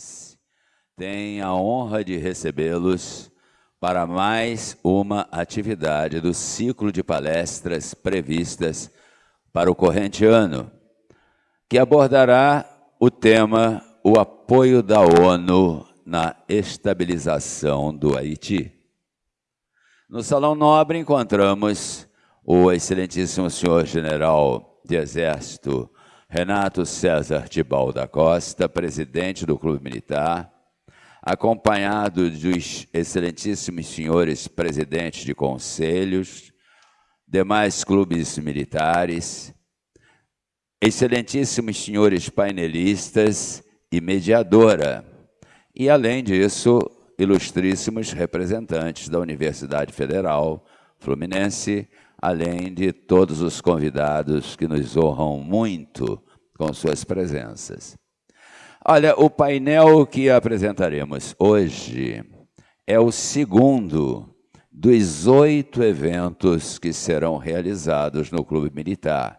Fluminense tem a honra de recebê-los para mais uma atividade do ciclo de palestras previstas para o corrente ano, que abordará o tema O apoio da ONU na estabilização do Haiti. No Salão Nobre encontramos o excelentíssimo senhor general de Exército Renato César Tibal da Costa, presidente do Clube Militar, acompanhado dos excelentíssimos senhores presidentes de conselhos, demais clubes militares, excelentíssimos senhores painelistas e mediadora, e além disso, ilustríssimos representantes da Universidade Federal Fluminense, além de todos os convidados que nos honram muito com suas presenças. Olha, o painel que apresentaremos hoje é o segundo dos oito eventos que serão realizados no Clube Militar,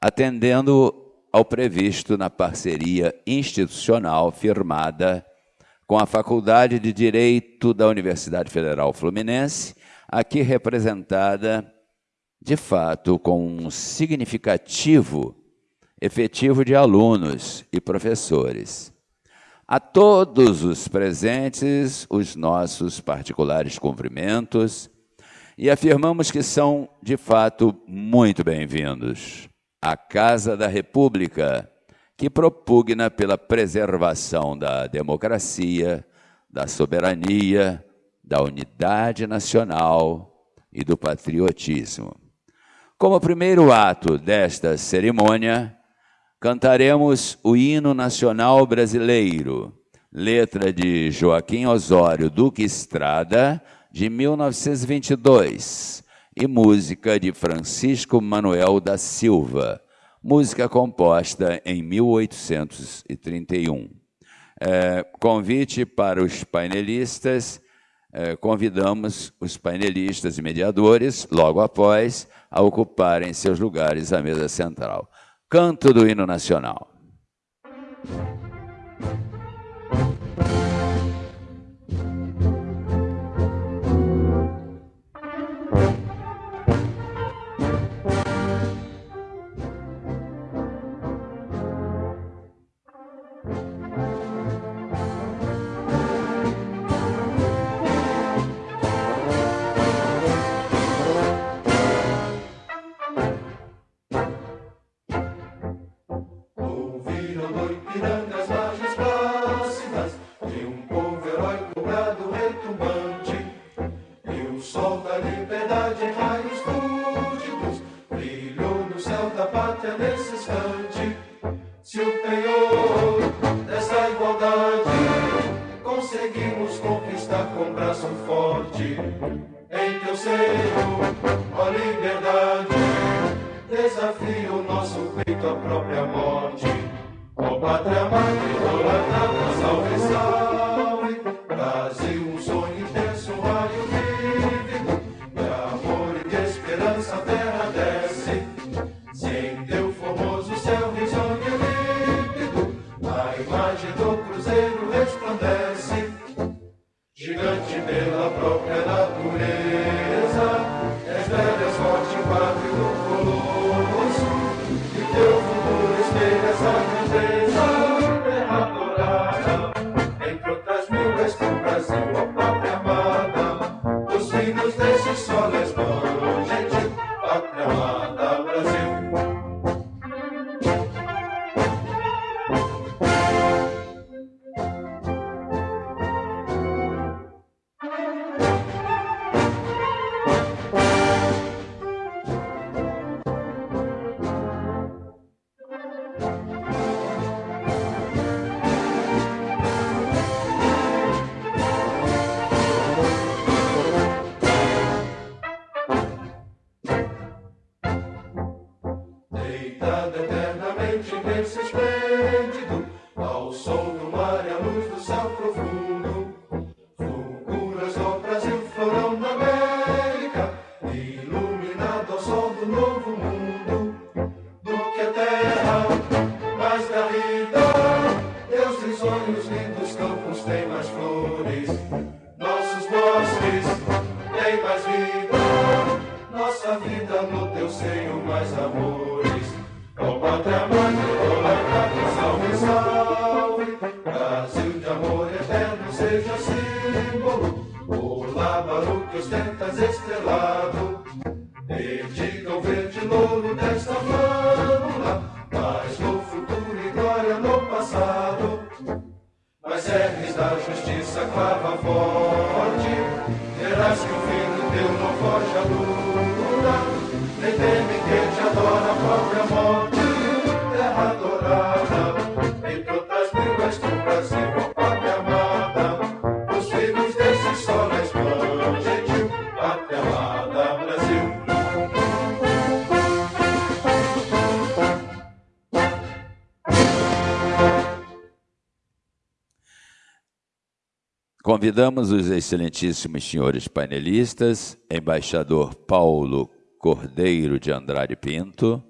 atendendo ao previsto na parceria institucional firmada com a Faculdade de Direito da Universidade Federal Fluminense, aqui representada, de fato, com um significativo efetivo de alunos e professores. A todos os presentes, os nossos particulares cumprimentos e afirmamos que são, de fato, muito bem-vindos. à Casa da República que propugna pela preservação da democracia, da soberania, da unidade nacional e do patriotismo. Como primeiro ato desta cerimônia, cantaremos o hino nacional brasileiro, letra de Joaquim Osório Duque Estrada, de 1922, e música de Francisco Manuel da Silva, música composta em 1831. É, convite para os painelistas, é, convidamos os painelistas e mediadores, logo após, a ocuparem seus lugares à mesa central. Canto do hino nacional. Convidamos os excelentíssimos senhores painelistas, embaixador Paulo Cordeiro de Andrade Pinto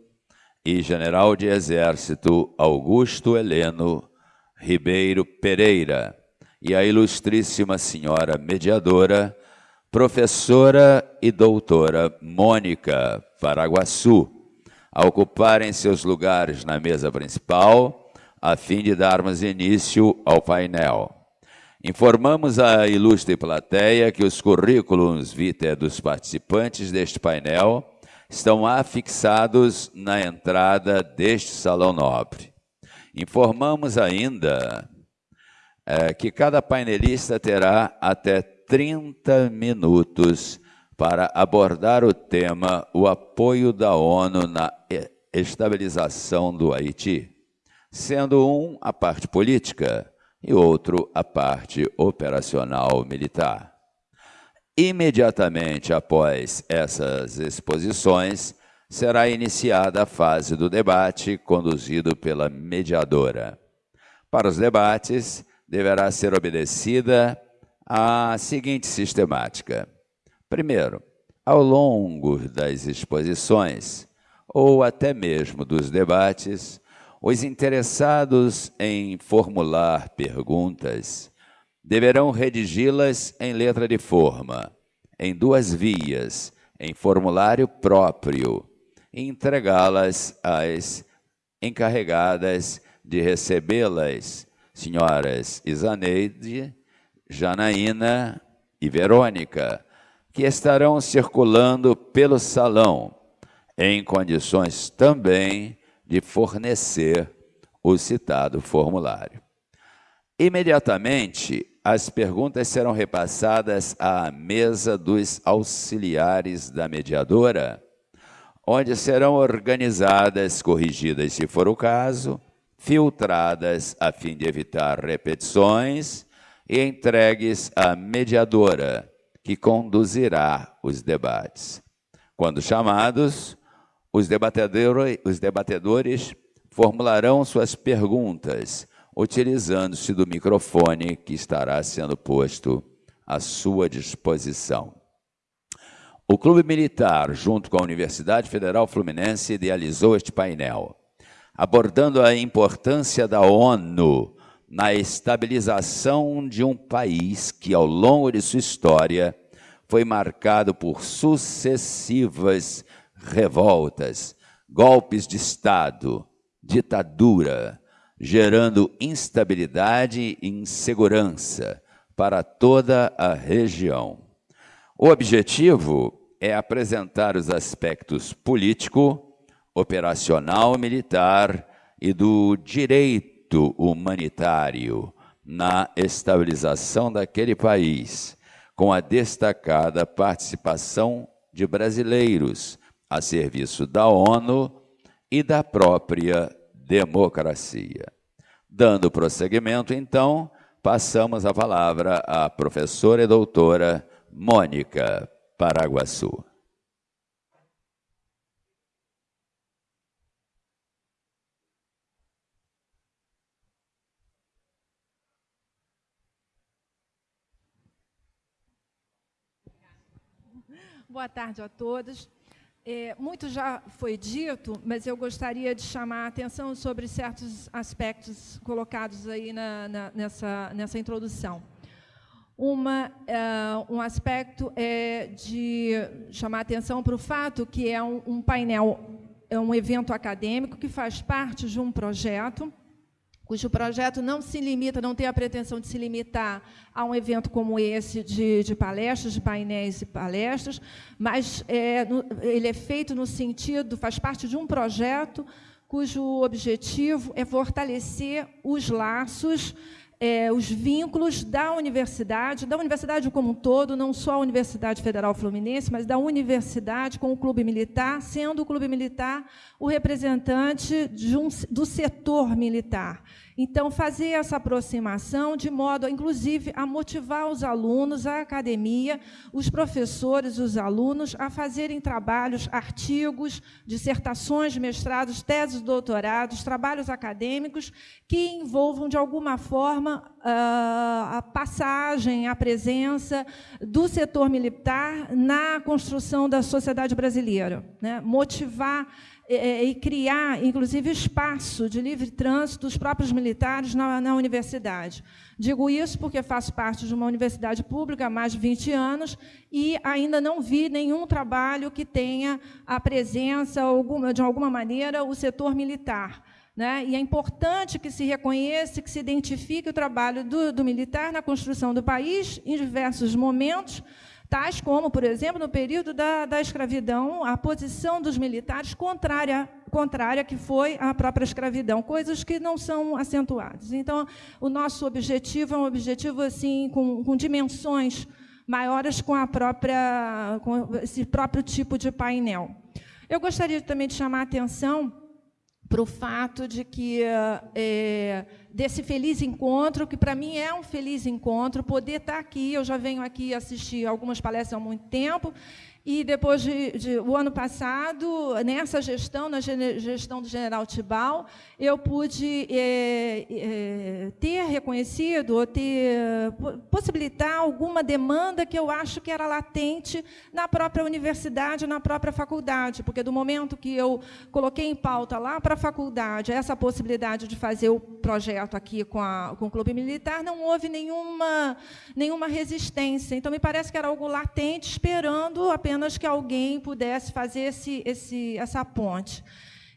e general de exército Augusto Heleno Ribeiro Pereira, e a ilustríssima senhora mediadora, professora e doutora Mônica Paraguaçu, a ocuparem seus lugares na mesa principal, a fim de darmos início ao painel. Informamos a ilustre plateia que os currículos vitae dos participantes deste painel estão afixados na entrada deste salão nobre. Informamos ainda é, que cada painelista terá até 30 minutos para abordar o tema o apoio da ONU na estabilização do Haiti, sendo um a parte política e outro a parte operacional militar. Imediatamente após essas exposições, será iniciada a fase do debate, conduzido pela mediadora. Para os debates, deverá ser obedecida a seguinte sistemática. Primeiro, ao longo das exposições, ou até mesmo dos debates, os interessados em formular perguntas deverão redigi-las em letra de forma, em duas vias, em formulário próprio, e entregá-las às encarregadas de recebê-las, senhoras Isaneide, Janaína e Verônica, que estarão circulando pelo salão, em condições também de fornecer o citado formulário. Imediatamente, as perguntas serão repassadas à mesa dos auxiliares da mediadora, onde serão organizadas, corrigidas se for o caso, filtradas a fim de evitar repetições e entregues à mediadora, que conduzirá os debates. Quando chamados, os debatedores, os debatedores formularão suas perguntas utilizando-se do microfone que estará sendo posto à sua disposição. O Clube Militar, junto com a Universidade Federal Fluminense, idealizou este painel, abordando a importância da ONU na estabilização de um país que, ao longo de sua história, foi marcado por sucessivas revoltas, golpes de Estado, ditadura, gerando instabilidade e insegurança para toda a região. O objetivo é apresentar os aspectos político, operacional militar e do direito humanitário na estabilização daquele país, com a destacada participação de brasileiros a serviço da ONU e da própria democracia. Dando prosseguimento, então, passamos a palavra à professora e doutora Mônica Paraguaçu. Boa tarde a todos. É, muito já foi dito, mas eu gostaria de chamar a atenção sobre certos aspectos colocados aí na, na, nessa, nessa introdução. uma, uh, um aspecto é de chamar atenção para o fato que é um, um painel, é um evento acadêmico que faz parte de um projeto cujo projeto não se limita, não tem a pretensão de se limitar a um evento como esse de, de palestras, de painéis e palestras, mas é, no, ele é feito no sentido, faz parte de um projeto cujo objetivo é fortalecer os laços é, os vínculos da universidade, da universidade como um todo, não só a Universidade Federal Fluminense, mas da universidade com o Clube Militar, sendo o Clube Militar o representante um, do setor militar. Então, fazer essa aproximação de modo, inclusive, a motivar os alunos, a academia, os professores, os alunos, a fazerem trabalhos, artigos, dissertações mestrados, teses doutorados, trabalhos acadêmicos que envolvam, de alguma forma, a passagem, a presença do setor militar na construção da sociedade brasileira. Né? Motivar é, e criar, inclusive, espaço de livre trânsito dos próprios militares na, na, universidade. Digo isso porque faço parte de uma universidade pública há mais de 20 anos e ainda não vi nenhum trabalho que tenha a presença, alguma, de alguma maneira, o setor militar. Né? E é importante que se reconheça, que se identifique o trabalho do, do militar na construção do país, em diversos momentos, tais como, por exemplo, no período da, da escravidão, a posição dos militares contrária, contrária que foi à própria escravidão, coisas que não são acentuadas. Então, o nosso objetivo é um objetivo assim com, com dimensões maiores com a própria com esse próprio tipo de painel. Eu gostaria também de chamar a atenção para o fato de que é, desse feliz encontro, que para mim é um feliz encontro, poder estar aqui. Eu já venho aqui assistir algumas palestras há muito tempo, e depois de, de, o ano passado, nessa gestão, na gestão do General Tibal, eu pude é, é, ter reconhecido ou ter possibilitar alguma demanda que eu acho que era latente na própria universidade, na própria faculdade, porque do momento que eu coloquei em pauta lá para a faculdade essa possibilidade de fazer o projeto aqui com, a, com o Clube Militar, não houve nenhuma, nenhuma resistência. Então, me parece que era algo latente, esperando apenas apenas que alguém pudesse fazer esse, esse, essa ponte.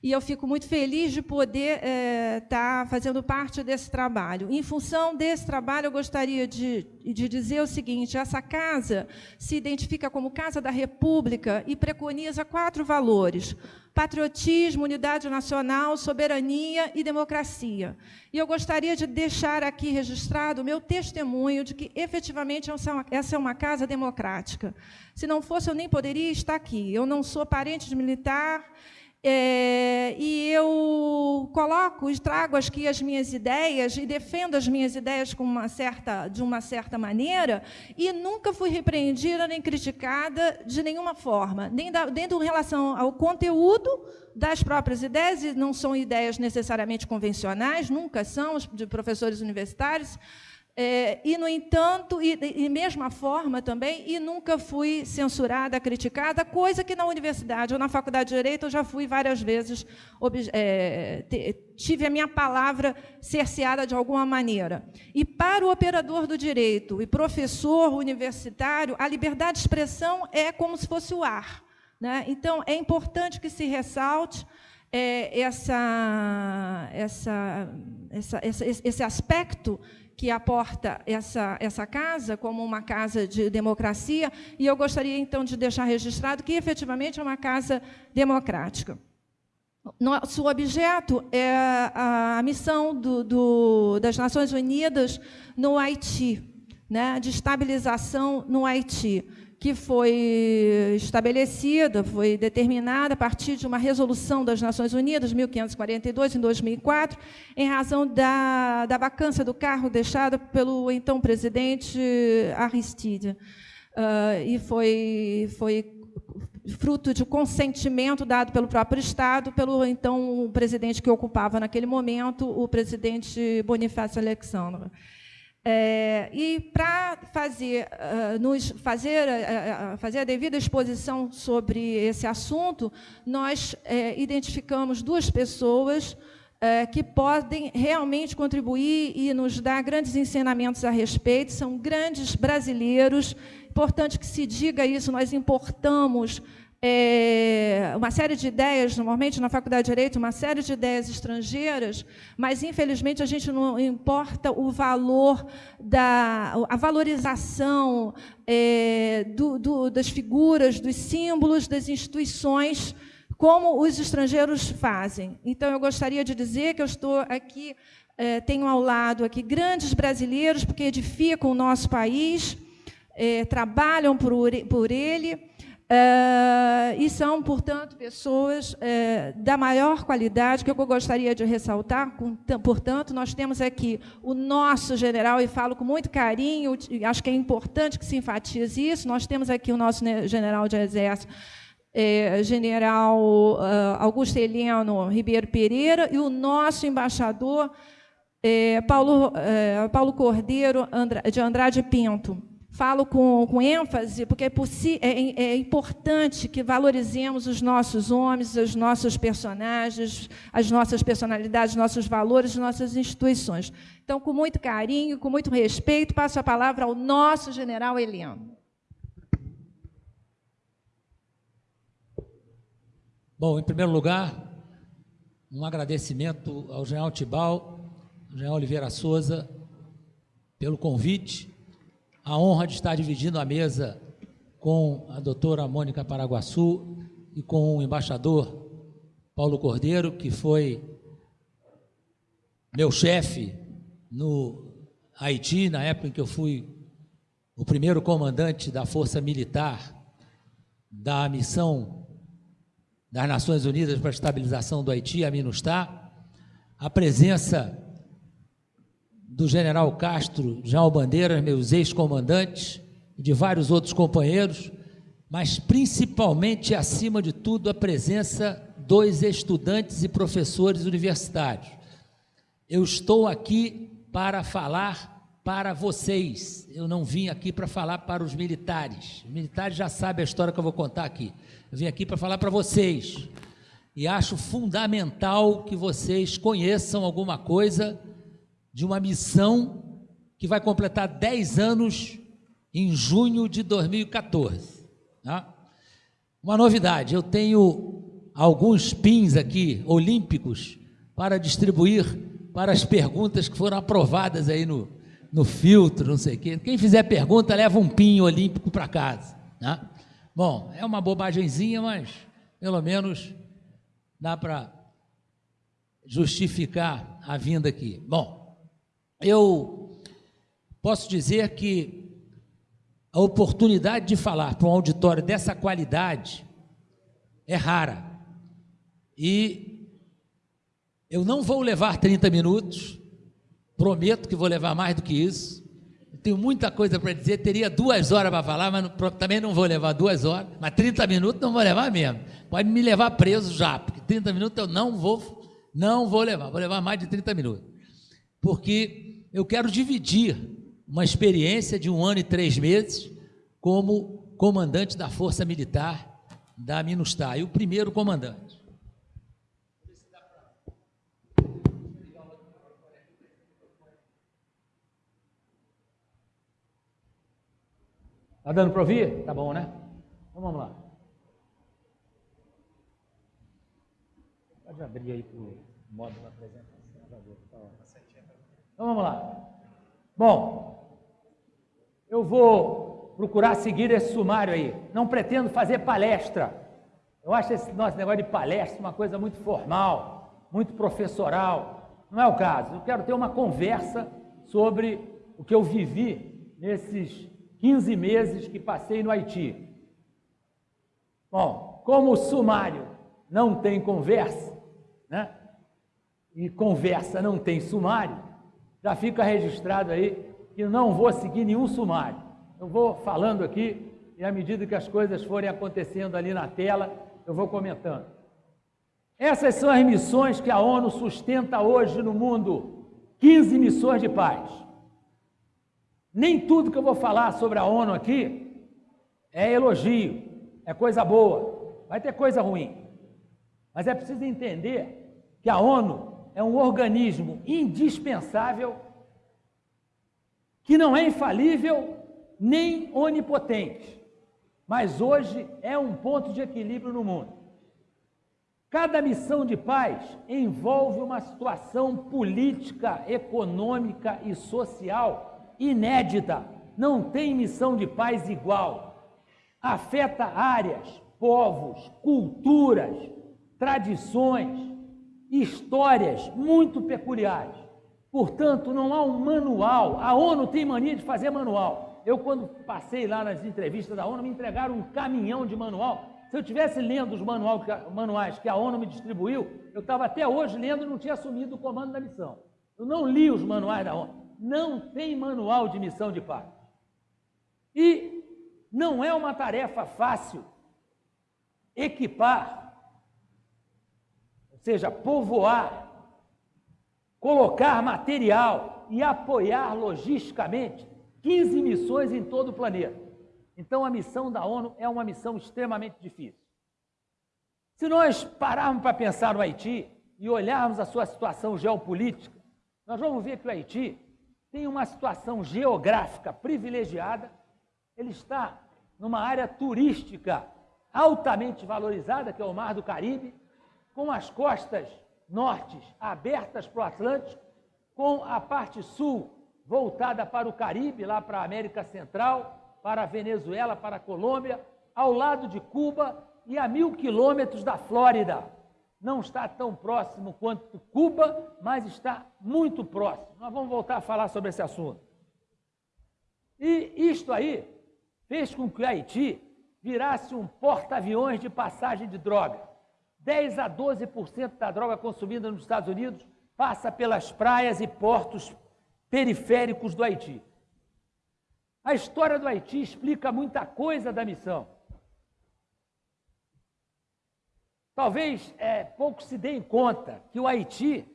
E eu fico muito feliz de poder estar é, tá fazendo parte desse trabalho. Em função desse trabalho, eu gostaria de, de dizer o seguinte: essa casa se identifica como Casa da República e preconiza quatro valores: patriotismo, unidade nacional, soberania e democracia. E eu gostaria de deixar aqui registrado o meu testemunho de que, efetivamente, essa é uma casa democrática. Se não fosse, eu nem poderia estar aqui. Eu não sou parente de militar, é, e eu coloco e trago aqui as minhas ideias e defendo as minhas ideias com uma certa, de uma certa maneira e nunca fui repreendida nem criticada de nenhuma forma, nem, da, nem em relação ao conteúdo das próprias ideias, e não são ideias necessariamente convencionais, nunca são, de professores universitários, é, e, no entanto, e, e mesma forma também, e nunca fui censurada, criticada, coisa que na universidade ou na faculdade de Direito eu já fui várias vezes, é, tive a minha palavra cerceada de alguma maneira. E para o operador do direito e professor universitário, a liberdade de expressão é como se fosse o ar. Né? Então, é importante que se ressalte é, essa, essa, essa, esse aspecto que aporta essa, essa casa como uma casa de democracia, e eu gostaria, então, de deixar registrado que, efetivamente, é uma casa democrática. Nosso objeto é a missão do, do, das Nações Unidas no Haiti, né, de estabilização no Haiti que foi estabelecida, foi determinada a partir de uma resolução das Nações Unidas, 1542, em 2004, em razão da, da vacância do cargo deixado pelo então presidente Aristide. Uh, e foi, foi fruto de consentimento dado pelo próprio Estado, pelo então presidente que ocupava naquele momento, o presidente Bonifácio Alexandre. É, e para fazer, uh, nos fazer, uh, fazer a devida exposição sobre esse assunto, nós uh, identificamos duas pessoas é, que podem realmente contribuir e nos dar grandes ensinamentos a respeito. São grandes brasileiros. Importante que se diga isso, nós importamos é, uma série de ideias, normalmente na Faculdade de Direito, uma série de ideias estrangeiras, mas infelizmente a gente não importa o valor da a valorização é, do, do, das figuras, dos símbolos, das instituições como os estrangeiros fazem. Então, eu gostaria de dizer que eu estou aqui, eh, tenho ao lado aqui grandes brasileiros, porque edificam o nosso país, eh, trabalham por, por ele, eh, e são, portanto, pessoas da maior qualidade, que eu gostaria de ressaltar. portanto, nós temos aqui o nosso general, e falo com muito carinho, acho que é importante que se enfatize isso, nós temos aqui o nosso general de exército, é, general uh, Augusto Heleno Ribeiro Pereira e o nosso embaixador Paulo, Paulo Cordeiro Andra, de Andrade Pinto. Falo com, com ênfase, porque é, é, é, importante que valorizemos os nossos homens, os nossos personagens, as nossas personalidades, nossos valores, nossas instituições. Então, com muito carinho, com muito respeito, passo a palavra ao nosso general Heleno. Bom, em primeiro lugar, um agradecimento ao general Tibal, ao general Oliveira Souza, pelo convite, a honra de estar dividindo a mesa com a doutora Mônica Paraguaçu e com o embaixador Paulo Cordeiro, que foi meu chefe no Haiti, na época em que eu fui o primeiro comandante da Força Militar da missão das Nações Unidas para a Estabilização do Haiti, a MINUSTAH, a presença do general Castro, João Bandeiras, meus ex-comandantes, e de vários outros companheiros, mas principalmente, acima de tudo, a presença dos estudantes e professores universitários. Eu estou aqui para falar para vocês, eu não vim aqui para falar para os militares. Os militares já sabem a história que eu vou contar aqui. Eu vim aqui para falar para vocês. E acho fundamental que vocês conheçam alguma coisa de uma missão que vai completar 10 anos em junho de 2014. Tá? Uma novidade, eu tenho alguns pins aqui, olímpicos, para distribuir para as perguntas que foram aprovadas aí no, no filtro, não sei o quê. Quem fizer pergunta, leva um pin olímpico para casa. Né? Bom, é uma bobagemzinha, mas pelo menos dá para justificar a vinda aqui. Bom, eu posso dizer que a oportunidade de falar para um auditório dessa qualidade é rara. E eu não vou levar 30 minutos, prometo que vou levar mais do que isso tenho muita coisa para dizer, teria duas horas para falar, mas não, também não vou levar duas horas, mas 30 minutos não vou levar mesmo. Pode me levar preso já, porque 30 minutos eu não vou, não vou levar, vou levar mais de 30 minutos. Porque eu quero dividir uma experiência de um ano e três meses como comandante da Força Militar da Minustah, e o primeiro comandante. Está dando para ouvir? Tá bom, né? Então vamos lá. Pode abrir aí para o modo da apresentação. Então vamos lá. Bom, eu vou procurar seguir esse sumário aí. Não pretendo fazer palestra. Eu acho esse nosso negócio de palestra uma coisa muito formal, muito professoral. Não é o caso. Eu quero ter uma conversa sobre o que eu vivi nesses 15 meses que passei no Haiti. Bom, como o sumário não tem conversa, né? E conversa não tem sumário, já fica registrado aí que não vou seguir nenhum sumário. Eu vou falando aqui e à medida que as coisas forem acontecendo ali na tela, eu vou comentando. Essas são as missões que a ONU sustenta hoje no mundo. 15 missões de paz. Nem tudo que eu vou falar sobre a ONU aqui é elogio, é coisa boa. Vai ter coisa ruim. Mas é preciso entender que a ONU é um organismo indispensável, que não é infalível nem onipotente, mas hoje é um ponto de equilíbrio no mundo. Cada missão de paz envolve uma situação política, econômica e social inédita. Não tem missão de paz igual. Afeta áreas, povos, culturas, tradições, histórias muito peculiares. Portanto, não há um manual. A ONU tem mania de fazer manual. Eu, quando passei lá nas entrevistas da ONU, me entregaram um caminhão de manual se eu tivesse lendo os manuais que a ONU me distribuiu, eu estava até hoje lendo e não tinha assumido o comando da missão. Eu não li os manuais da ONU. Não tem manual de missão de paz. E não é uma tarefa fácil equipar, seja, povoar, colocar material e apoiar logisticamente 15 missões em todo o planeta. Então, a missão da ONU é uma missão extremamente difícil. Se nós pararmos para pensar no Haiti e olharmos a sua situação geopolítica, nós vamos ver que o Haiti tem uma situação geográfica privilegiada, ele está numa área turística altamente valorizada, que é o Mar do Caribe, com as costas nortes abertas para o Atlântico, com a parte sul voltada para o Caribe, lá para a América Central, para a Venezuela, para a Colômbia, ao lado de Cuba e a mil quilômetros da Flórida. Não está tão próximo quanto Cuba, mas está muito próximo. Nós vamos voltar a falar sobre esse assunto. E isto aí fez com que o Haiti virasse um porta-aviões de passagem de droga. 10 a 12% da droga consumida nos Estados Unidos passa pelas praias e portos periféricos do Haiti. A história do Haiti explica muita coisa da missão. Talvez é, se deem conta que o Haiti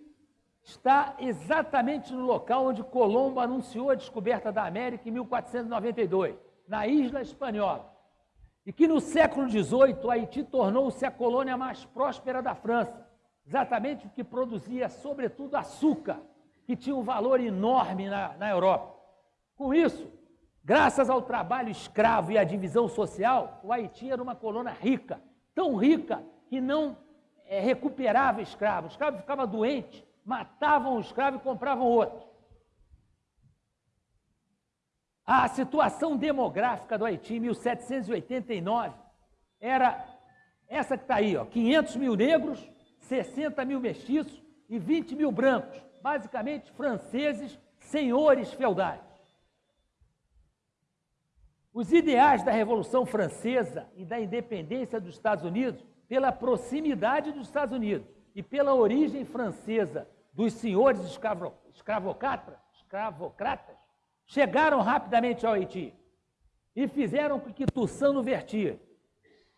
está exatamente no local onde Colombo anunciou a descoberta da América em 1492, na Isla Espanhola. E que no século XVIII Haiti tornou-se a colônia mais próspera da França, exatamente porque produzia, sobretudo, açúcar, que tinha um valor enorme na, na Europa. Com isso, Graças ao trabalho escravo e à divisão social, o Haiti era uma colônia rica, tão rica que não é, recuperava escravos. O escravo ficava doente, matavam o escravo e compravam outro. A situação demográfica do Haiti em 1789 era essa que está aí, ó, 500 mil negros, 60 mil mestiços e 20 mil brancos, basicamente franceses, senhores feudais. Os ideais da Revolução Francesa e da independência dos Estados Unidos, pela proximidade dos Estados Unidos e pela origem francesa dos senhores escravo, escravocratas, escravocratas, chegaram rapidamente ao Haiti e fizeram com que Tussano Vertier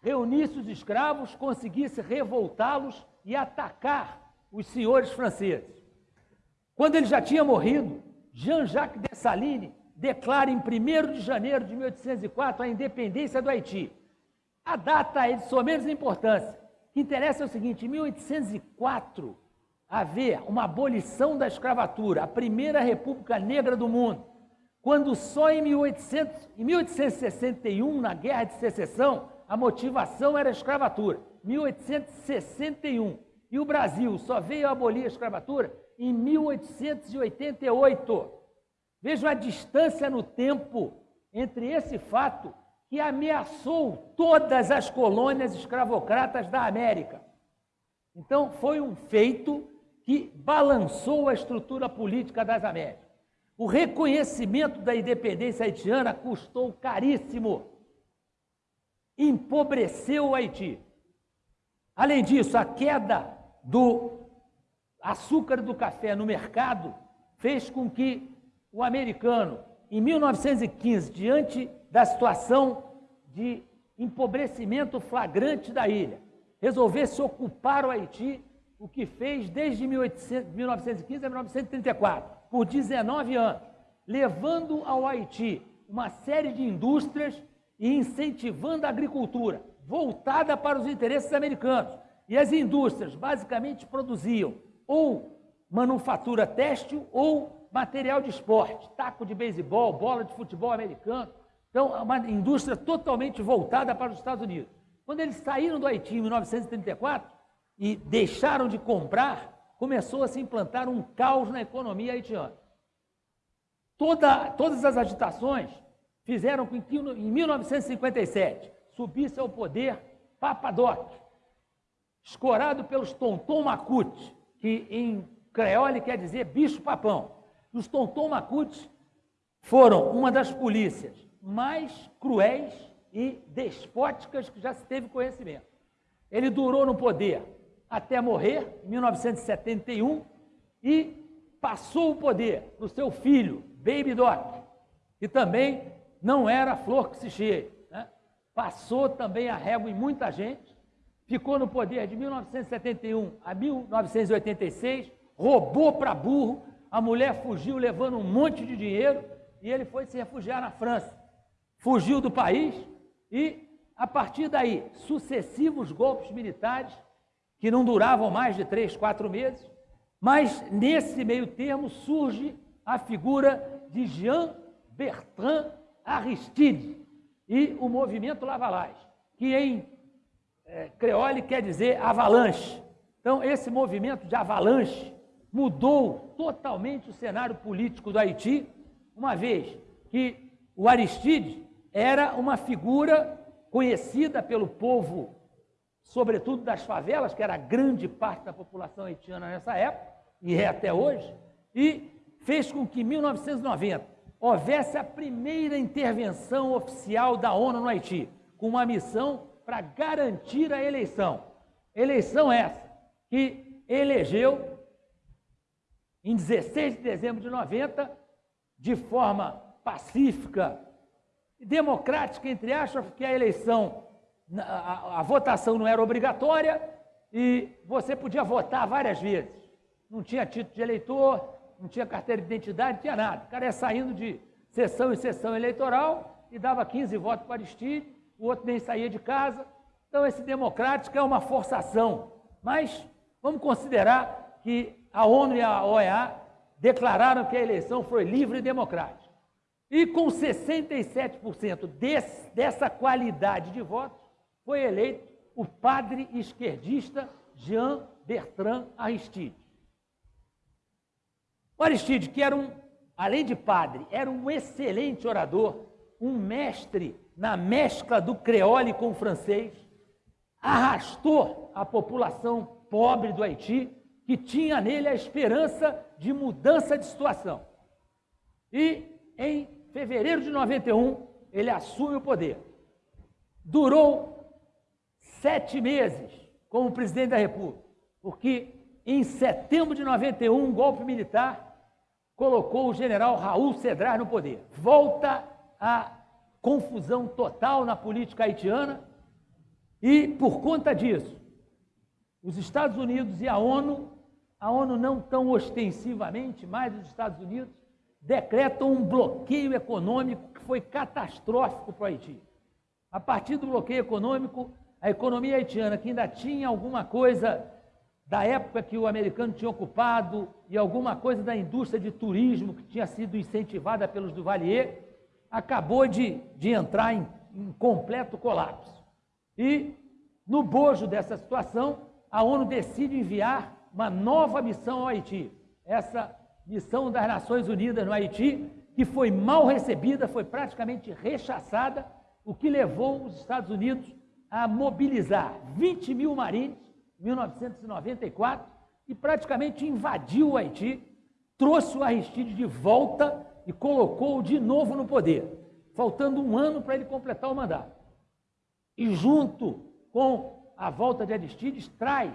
reunisse os escravos, conseguisse revoltá-los e atacar os senhores franceses. Quando ele já tinha morrido, Jean-Jacques Dessalines declara em 1 de janeiro de 1804 a independência do Haiti. A data é de somenos importância. O que interessa é o seguinte: em 1804 haver uma abolição da escravatura, a primeira república negra do mundo, quando só em, 1800, em 1861, na Guerra de Secessão, a motivação era a escravatura. 1861. E o Brasil só veio abolir a escravatura em 1888. Vejam a distância no tempo entre esse fato que ameaçou todas as colônias escravocratas da América. Então, foi um feito que balançou a estrutura política das Américas. O reconhecimento da independência haitiana custou caríssimo, empobreceu o Haiti. Além disso, a queda do açúcar do café no mercado fez com que o americano, em 1915, diante da situação de empobrecimento flagrante da ilha, resolvesse ocupar o Haiti, o que fez desde 1800, 1915 a 1934, por 19 anos, levando ao Haiti uma série de indústrias e incentivando a agricultura, voltada para os interesses americanos. E as indústrias basicamente produziam ou manufatura têxtil ou material de esporte, taco de beisebol, bola de futebol americano. Então, é uma indústria totalmente voltada para os Estados Unidos. Quando eles saíram do Haiti em 1934 e deixaram de comprar, começou a se implantar um caos na economia haitiana. Toda, todas as agitações fizeram com que, em 1957, subisse ao poder Papadoc, escorado pelos Tonton Macute, que em creole quer dizer bicho-papão. Os Tonton Macute foram uma das polícias mais cruéis e despóticas que já se teve conhecimento. Ele durou no poder até morrer, em 1971, e passou o poder para o seu filho, Baby Doc, que também não era flor que se cheia. Né? Passou também a régua em muita gente, ficou no poder de 1971 a 1986, roubou para burro, a mulher fugiu levando um monte de dinheiro e ele foi se refugiar na França. Fugiu do país e, a partir daí, sucessivos golpes militares que não duravam mais de três, quatro meses, mas nesse meio termo surge a figura de Jean Bertrand Aristide e o movimento Lavalage, que em é, creole quer dizer avalanche. Então, esse movimento de avalanche mudou totalmente o cenário político do Haiti, uma vez que o Aristide era uma figura conhecida pelo povo, sobretudo das favelas, que era grande parte da população haitiana nessa época, e é até hoje, e fez com que em 1990 houvesse a primeira intervenção oficial da ONU no Haiti, com uma missão para garantir a eleição. Eleição essa que elegeu em 16 de dezembro de 90, de forma pacífica e democrática, entre aspas, porque a eleição, a, a, votação não era obrigatória e você podia votar várias vezes. Não tinha título de eleitor, não tinha carteira de identidade, não tinha nada. O cara ia saindo de sessão em sessão eleitoral e dava 15 votos para Aristide, o outro nem saía de casa. Então, esse democrático é uma forçação. Mas vamos considerar que a ONU e a OEA declararam que a eleição foi livre e democrática. E com 67% desse, dessa qualidade de votos, foi eleito o padre esquerdista Jean Bertrand Aristide. O Aristide, que era um, além de padre, era um excelente orador, um mestre na mescla do creole com o francês, arrastou a população pobre do Haiti, que tinha nele a esperança de mudança de situação. E em fevereiro de 91, ele assume o poder. Durou sete meses como presidente da República, porque em setembro de 91, um golpe militar colocou o general Raul Cedrar no poder. Volta a confusão total na política haitiana e, por conta disso, os Estados Unidos e a ONU, a ONU não tão ostensivamente, mas os Estados Unidos, decretam um bloqueio econômico que foi catastrófico para o Haiti. A partir do bloqueio econômico, a economia haitiana, que ainda tinha alguma coisa da época que o americano tinha ocupado e alguma coisa da indústria de turismo que tinha sido incentivada pelos Duvalier, acabou de, de entrar em, em completo colapso. E, no bojo dessa situação, a ONU decide enviar uma nova missão ao Haiti. Essa missão das Nações Unidas no Haiti, que foi mal recebida, foi praticamente rechaçada, o que levou os Estados Unidos a mobilizar 20 mil marines 1994, e praticamente invadiu o Haiti, trouxe o Aristide de volta e colocou-o de novo no poder, faltando um ano para ele completar o mandato. E junto com a volta de Aristides, traz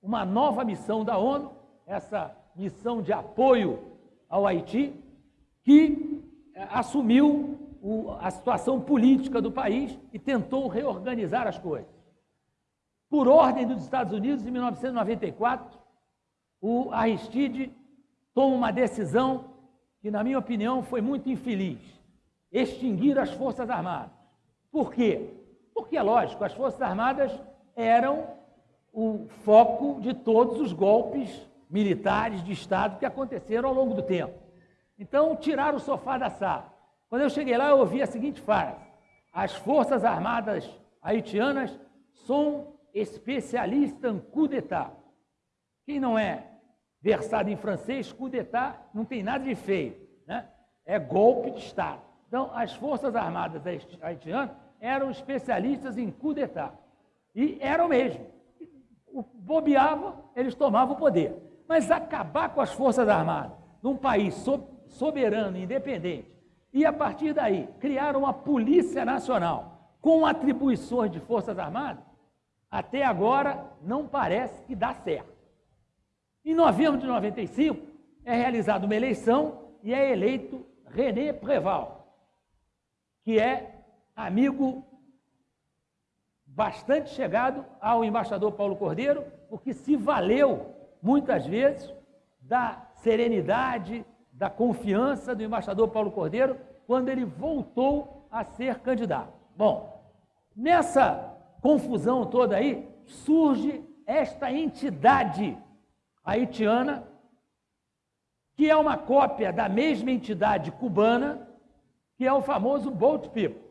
uma nova missão da ONU, essa missão de apoio ao Haiti, que eh, assumiu a situação política do país e tentou reorganizar as coisas. Por ordem dos Estados Unidos, em 1994, o Aristide toma uma decisão que, na minha opinião, foi muito infeliz: extinguir as Forças Armadas. Por quê? Porque, é lógico, as Forças Armadas eram o foco de todos os golpes militares de Estado que aconteceram ao longo do tempo. Então, tiraram o sofá da sala. Quando eu cheguei lá, eu ouvi a seguinte frase: As Forças Armadas haitianas são especialistas em coup. Quem não é versado em francês, coup não tem nada de feio, né? é golpe de Estado. Então, as Forças Armadas haitianas eram especialistas em coup d'etat. E eram mesmo. Bobeava, eles tomavam o poder. Mas acabar com as Forças Armadas num país soberano, independente, e a partir daí criar uma Polícia Nacional com atribuições de Forças Armadas, até agora não parece que dá certo. Em novembro de 95, é realizada uma eleição e é eleito René Preval, que é amigo bastante chegado ao embaixador Paulo Cordeiro, porque se valeu muitas vezes da serenidade, da confiança do embaixador Paulo Cordeiro quando ele voltou a ser candidato. Bom, nessa confusão toda aí, surge esta entidade haitiana, que é uma cópia da mesma entidade cubana, que é o famoso Boat People.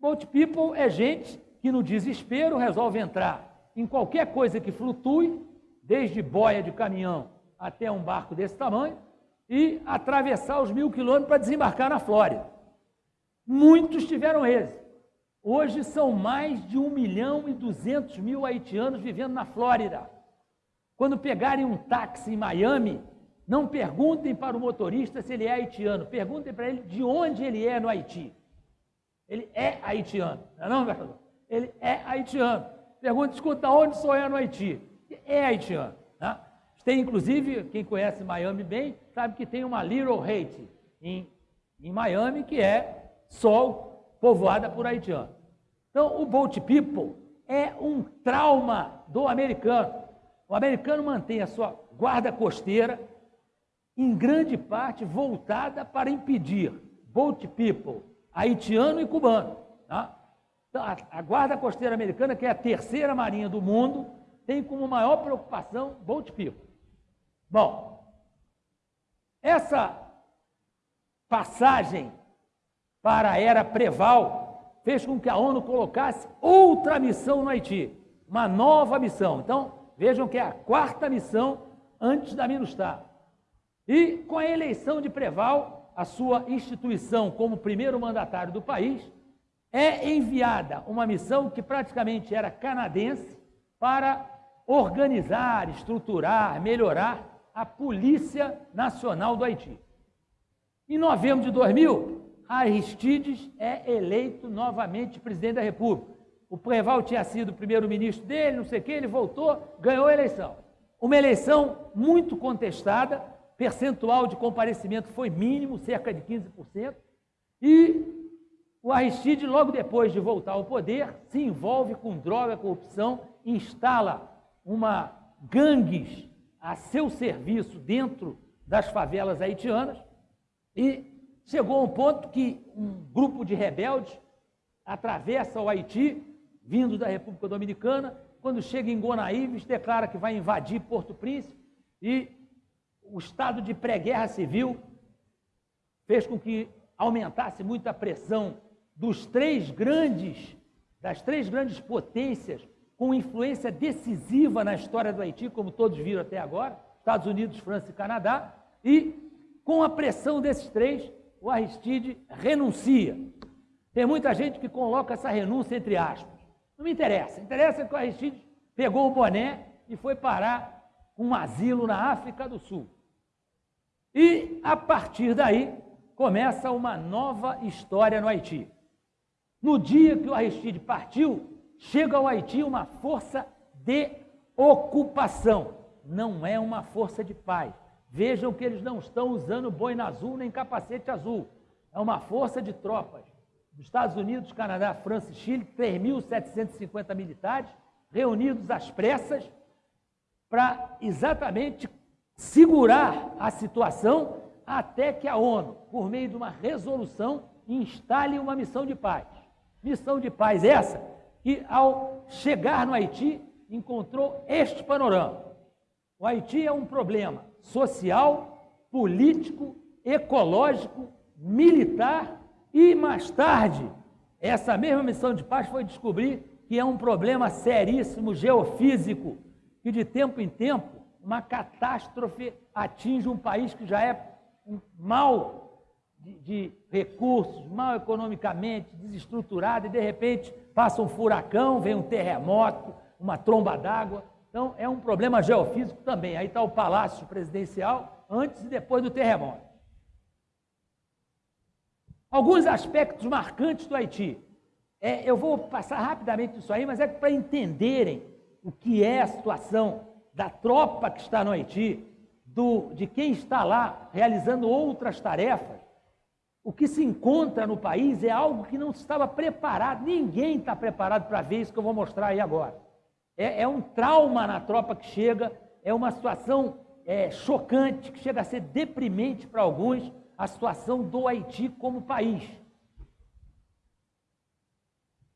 Boat People é gente que no desespero resolve entrar em qualquer coisa que flutue, desde boia de caminhão até um barco desse tamanho, e atravessar os mil quilômetros para desembarcar na Flórida. Muitos tiveram êxito. Hoje são mais de 1 milhão e 200 mil haitianos vivendo na Flórida. Quando pegarem um táxi em Miami, não perguntem para o motorista se ele é haitiano, perguntem para ele de onde ele é no Haiti. Ele é haitiano, não é não? Ele é haitiano. Pergunta, escuta, onde sou eu no Haiti? É haitiano. Tem, inclusive, quem conhece Miami bem, sabe que tem uma Little Haiti em, em Miami, que é só povoada por haitianos. Então, o Boat People é um trauma do americano. O americano mantém a sua guarda costeira, em grande parte voltada para impedir boat people, haitiano e cubano. Tá? Então, a, a, guarda costeira americana, que é a terceira marinha do mundo, tem como maior preocupação boat people. Bom, essa passagem para a era Preval fez com que a ONU colocasse outra missão no Haiti, uma nova missão. Então, Vejam que é a quarta missão antes da MINUSTAH. E com a eleição de Preval, a sua instituição como primeiro mandatário do país, é enviada uma missão que praticamente era canadense para organizar, estruturar, melhorar a Polícia Nacional do Haiti. Em novembro de 2000, Aristides é eleito novamente presidente da República. O Preval tinha sido primeiro-ministro dele, não sei o quê, ele voltou, ganhou a eleição. Uma eleição muito contestada, percentual de comparecimento foi mínimo, cerca de 15%, e o Aristide, logo depois de voltar ao poder, se envolve com droga, corrupção, instala uma gangues a seu serviço dentro das favelas haitianas e chegou a um ponto que um grupo de rebeldes atravessa o Haiti vindo da República Dominicana, quando chega em Gonaíves, declara que vai invadir Porto Príncipe e o estado de pré-guerra civil fez com que aumentasse muito a pressão dos três grandes, das três grandes potências com influência decisiva na história do Haiti, como todos viram até agora, Estados Unidos, França e Canadá, e com a pressão desses três, o Aristide renuncia. Tem muita gente que coloca essa renúncia entre aspas. Não me interessa. Interessa que o Aristides pegou o boné e foi parar um asilo na África do Sul. E, a partir daí, começa uma nova história no Haiti. No dia que o Aristide partiu, chega ao Haiti uma força de ocupação. Não é uma força de paz. Vejam que eles não estão usando boina azul nem capacete azul. É uma força de tropas dos Estados Unidos, Canadá, França e Chile, 3.750 militares, reunidos às pressas, para exatamente segurar a situação até que a ONU, por meio de uma resolução, instale uma missão de paz. Missão de paz essa que, ao chegar no Haiti, encontrou este panorama. O Haiti é um problema social, político, ecológico, militar e mais tarde, essa mesma missão de paz foi descobrir que é um problema seríssimo geofísico, que de tempo em tempo uma catástrofe atinge um país que já é mal de, de recursos, mal economicamente, desestruturado, e de repente passa um furacão, vem um terremoto, uma tromba d'água. Então é um problema geofísico também. Aí está o palácio presidencial antes e depois do terremoto. Alguns aspectos marcantes do Haiti. É, eu vou passar rapidamente isso aí, mas é para entenderem o que é a situação da tropa que está no Haiti, do, de quem está lá realizando outras tarefas, o que se encontra no país é algo que não estava preparado, ninguém está preparado para ver isso que eu vou mostrar aí agora. É, é um trauma na tropa que chega, é uma situação é, chocante, que chega a ser deprimente para alguns, a situação do Haiti como país.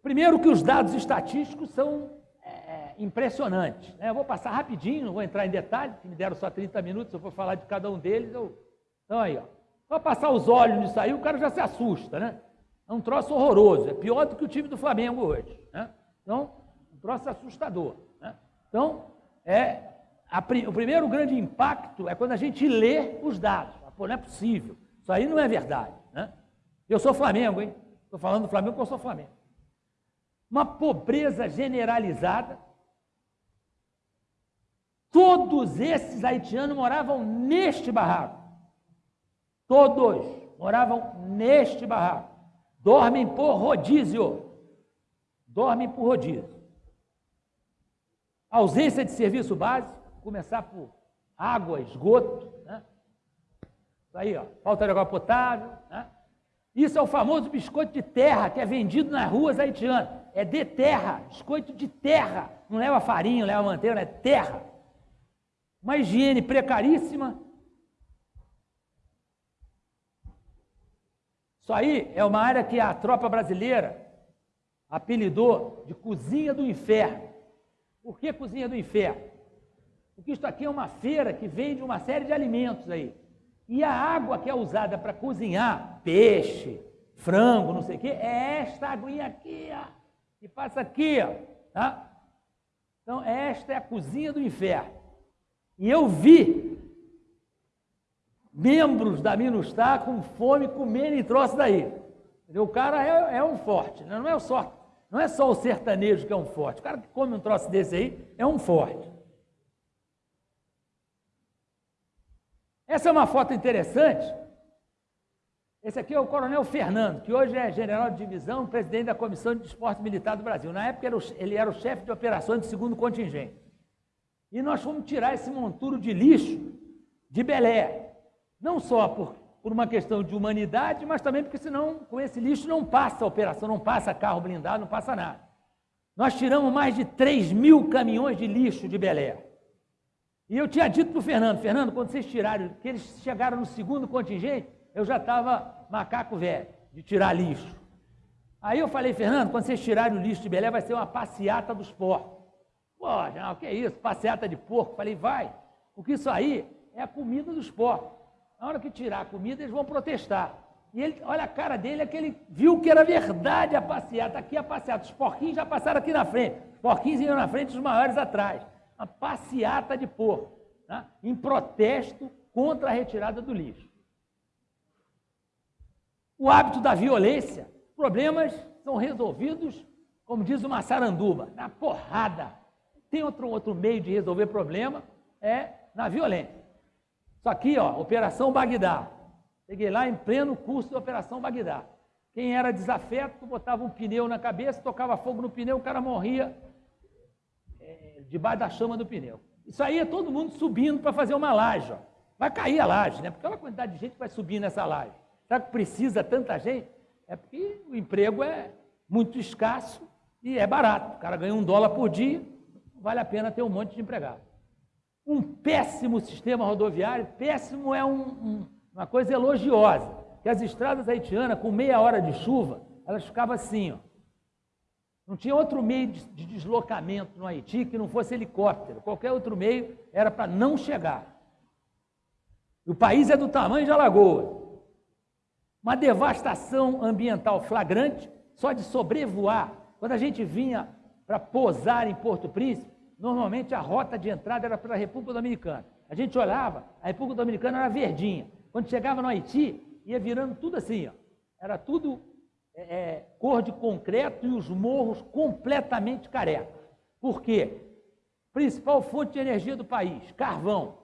Primeiro que os dados estatísticos são é, é impressionantes. Né? Eu vou passar rapidinho, não vou entrar em detalhe, que me deram só 30 minutos, eu vou falar de cada um deles. Eu... Então aí, ó. Vou passar os olhos nisso aí, o cara já se assusta, né? É um troço horroroso, é pior do que o time do Flamengo hoje. Né? Então, um troço assustador. Né? Então, é, a, o primeiro grande impacto é quando a gente lê os dados. Pô, não é possível. Isso aí não é verdade. Né? Eu sou Flamengo, hein? Estou falando do Flamengo porque eu sou Flamengo. Uma pobreza generalizada. Todos esses haitianos moravam neste barraco. Todos moravam neste barraco. Dormem por rodízio. Dormem por rodízio. Ausência de serviço básico, começar por água, esgoto, né? Isso aí, ó, falta de água potável, né? Isso é o famoso biscoito de terra que é vendido nas ruas haitianas. É de terra, biscoito de terra. Não leva farinha, não leva manteiga, é terra. Uma higiene precaríssima. Isso aí é uma área que a tropa brasileira apelidou de cozinha do inferno. Por que cozinha do inferno? Porque isso aqui é uma feira que vende uma série de alimentos aí. E a água que é usada para cozinhar peixe, frango, não sei o quê, é esta aguinha aqui, ó, que passa aqui, ó, tá? Então, esta é a cozinha do inferno. E eu vi membros da Minustah com fome comendo troço daí. O cara é, é, um forte, né? não é só não é só o sertanejo que é um forte. O cara que come um troço desse aí é um forte. Essa é uma foto interessante. Esse aqui é o Coronel Fernando, que hoje é general de divisão, presidente da Comissão de Esporte Militar do Brasil. Na época ele era o chefe de operações do segundo contingente. E nós fomos tirar esse monturo de lixo de Belé. Não só por, por uma questão de humanidade, mas também porque senão com esse lixo não passa a operação, não passa carro blindado, não passa nada. Nós tiramos mais de 3 mil caminhões de lixo de Belé. E eu tinha dito para o Fernando, Fernando, quando vocês tiraram, que eles chegaram no segundo contingente, eu já estava macaco velho, de tirar lixo. Aí eu falei, Fernando, quando vocês tirarem o lixo de Belém, vai ser uma passeata dos porcos. Pô, não, o que é isso? Passeata de porco? Falei, vai, porque isso aí é a comida dos porcos. Na hora que tirar a comida, eles vão protestar. E ele, olha a cara dele, é que ele viu que era verdade a passeata. Aqui a passeata. Os porquinhos já passaram aqui na frente. Os porquinhos iam na frente, os maiores atrás uma passeata de porco, né? em protesto contra a retirada do lixo. O hábito da violência, problemas são resolvidos, como diz o Massaranduba, na porrada. Tem outro, outro meio de resolver problema, é na violência. Isso aqui, ó, Operação Bagdá. Peguei lá em pleno curso de Operação Bagdá. Quem era desafeto, botava um pneu na cabeça, tocava fogo no pneu, o cara morria debaixo da chama do pneu. Isso aí é todo mundo subindo para fazer uma laje. Ó. Vai cair a laje, né? Porque aquela quantidade de gente vai subir nessa laje. Será que precisa tanta gente? É porque o emprego é muito escasso e é barato. O cara ganha um dólar por dia, vale a pena ter um monte de empregado. Um péssimo sistema rodoviário, péssimo é um, um, uma coisa elogiosa, que as estradas haitianas, com meia hora de chuva, elas ficavam assim, ó. Não tinha outro meio de, de deslocamento no Haiti que não fosse helicóptero. Qualquer outro meio era para não chegar. O país é do tamanho de Alagoas. Uma devastação ambiental flagrante, só de sobrevoar. Quando a gente vinha para posar em Porto Príncipe, normalmente a rota de entrada era para a República Dominicana. A gente olhava, a República Dominicana era verdinha. Quando chegava no Haiti, ia virando tudo assim, ó. Era tudo é, é, cor de concreto e os morros completamente carecas. Por quê? Principal fonte de energia do país, carvão.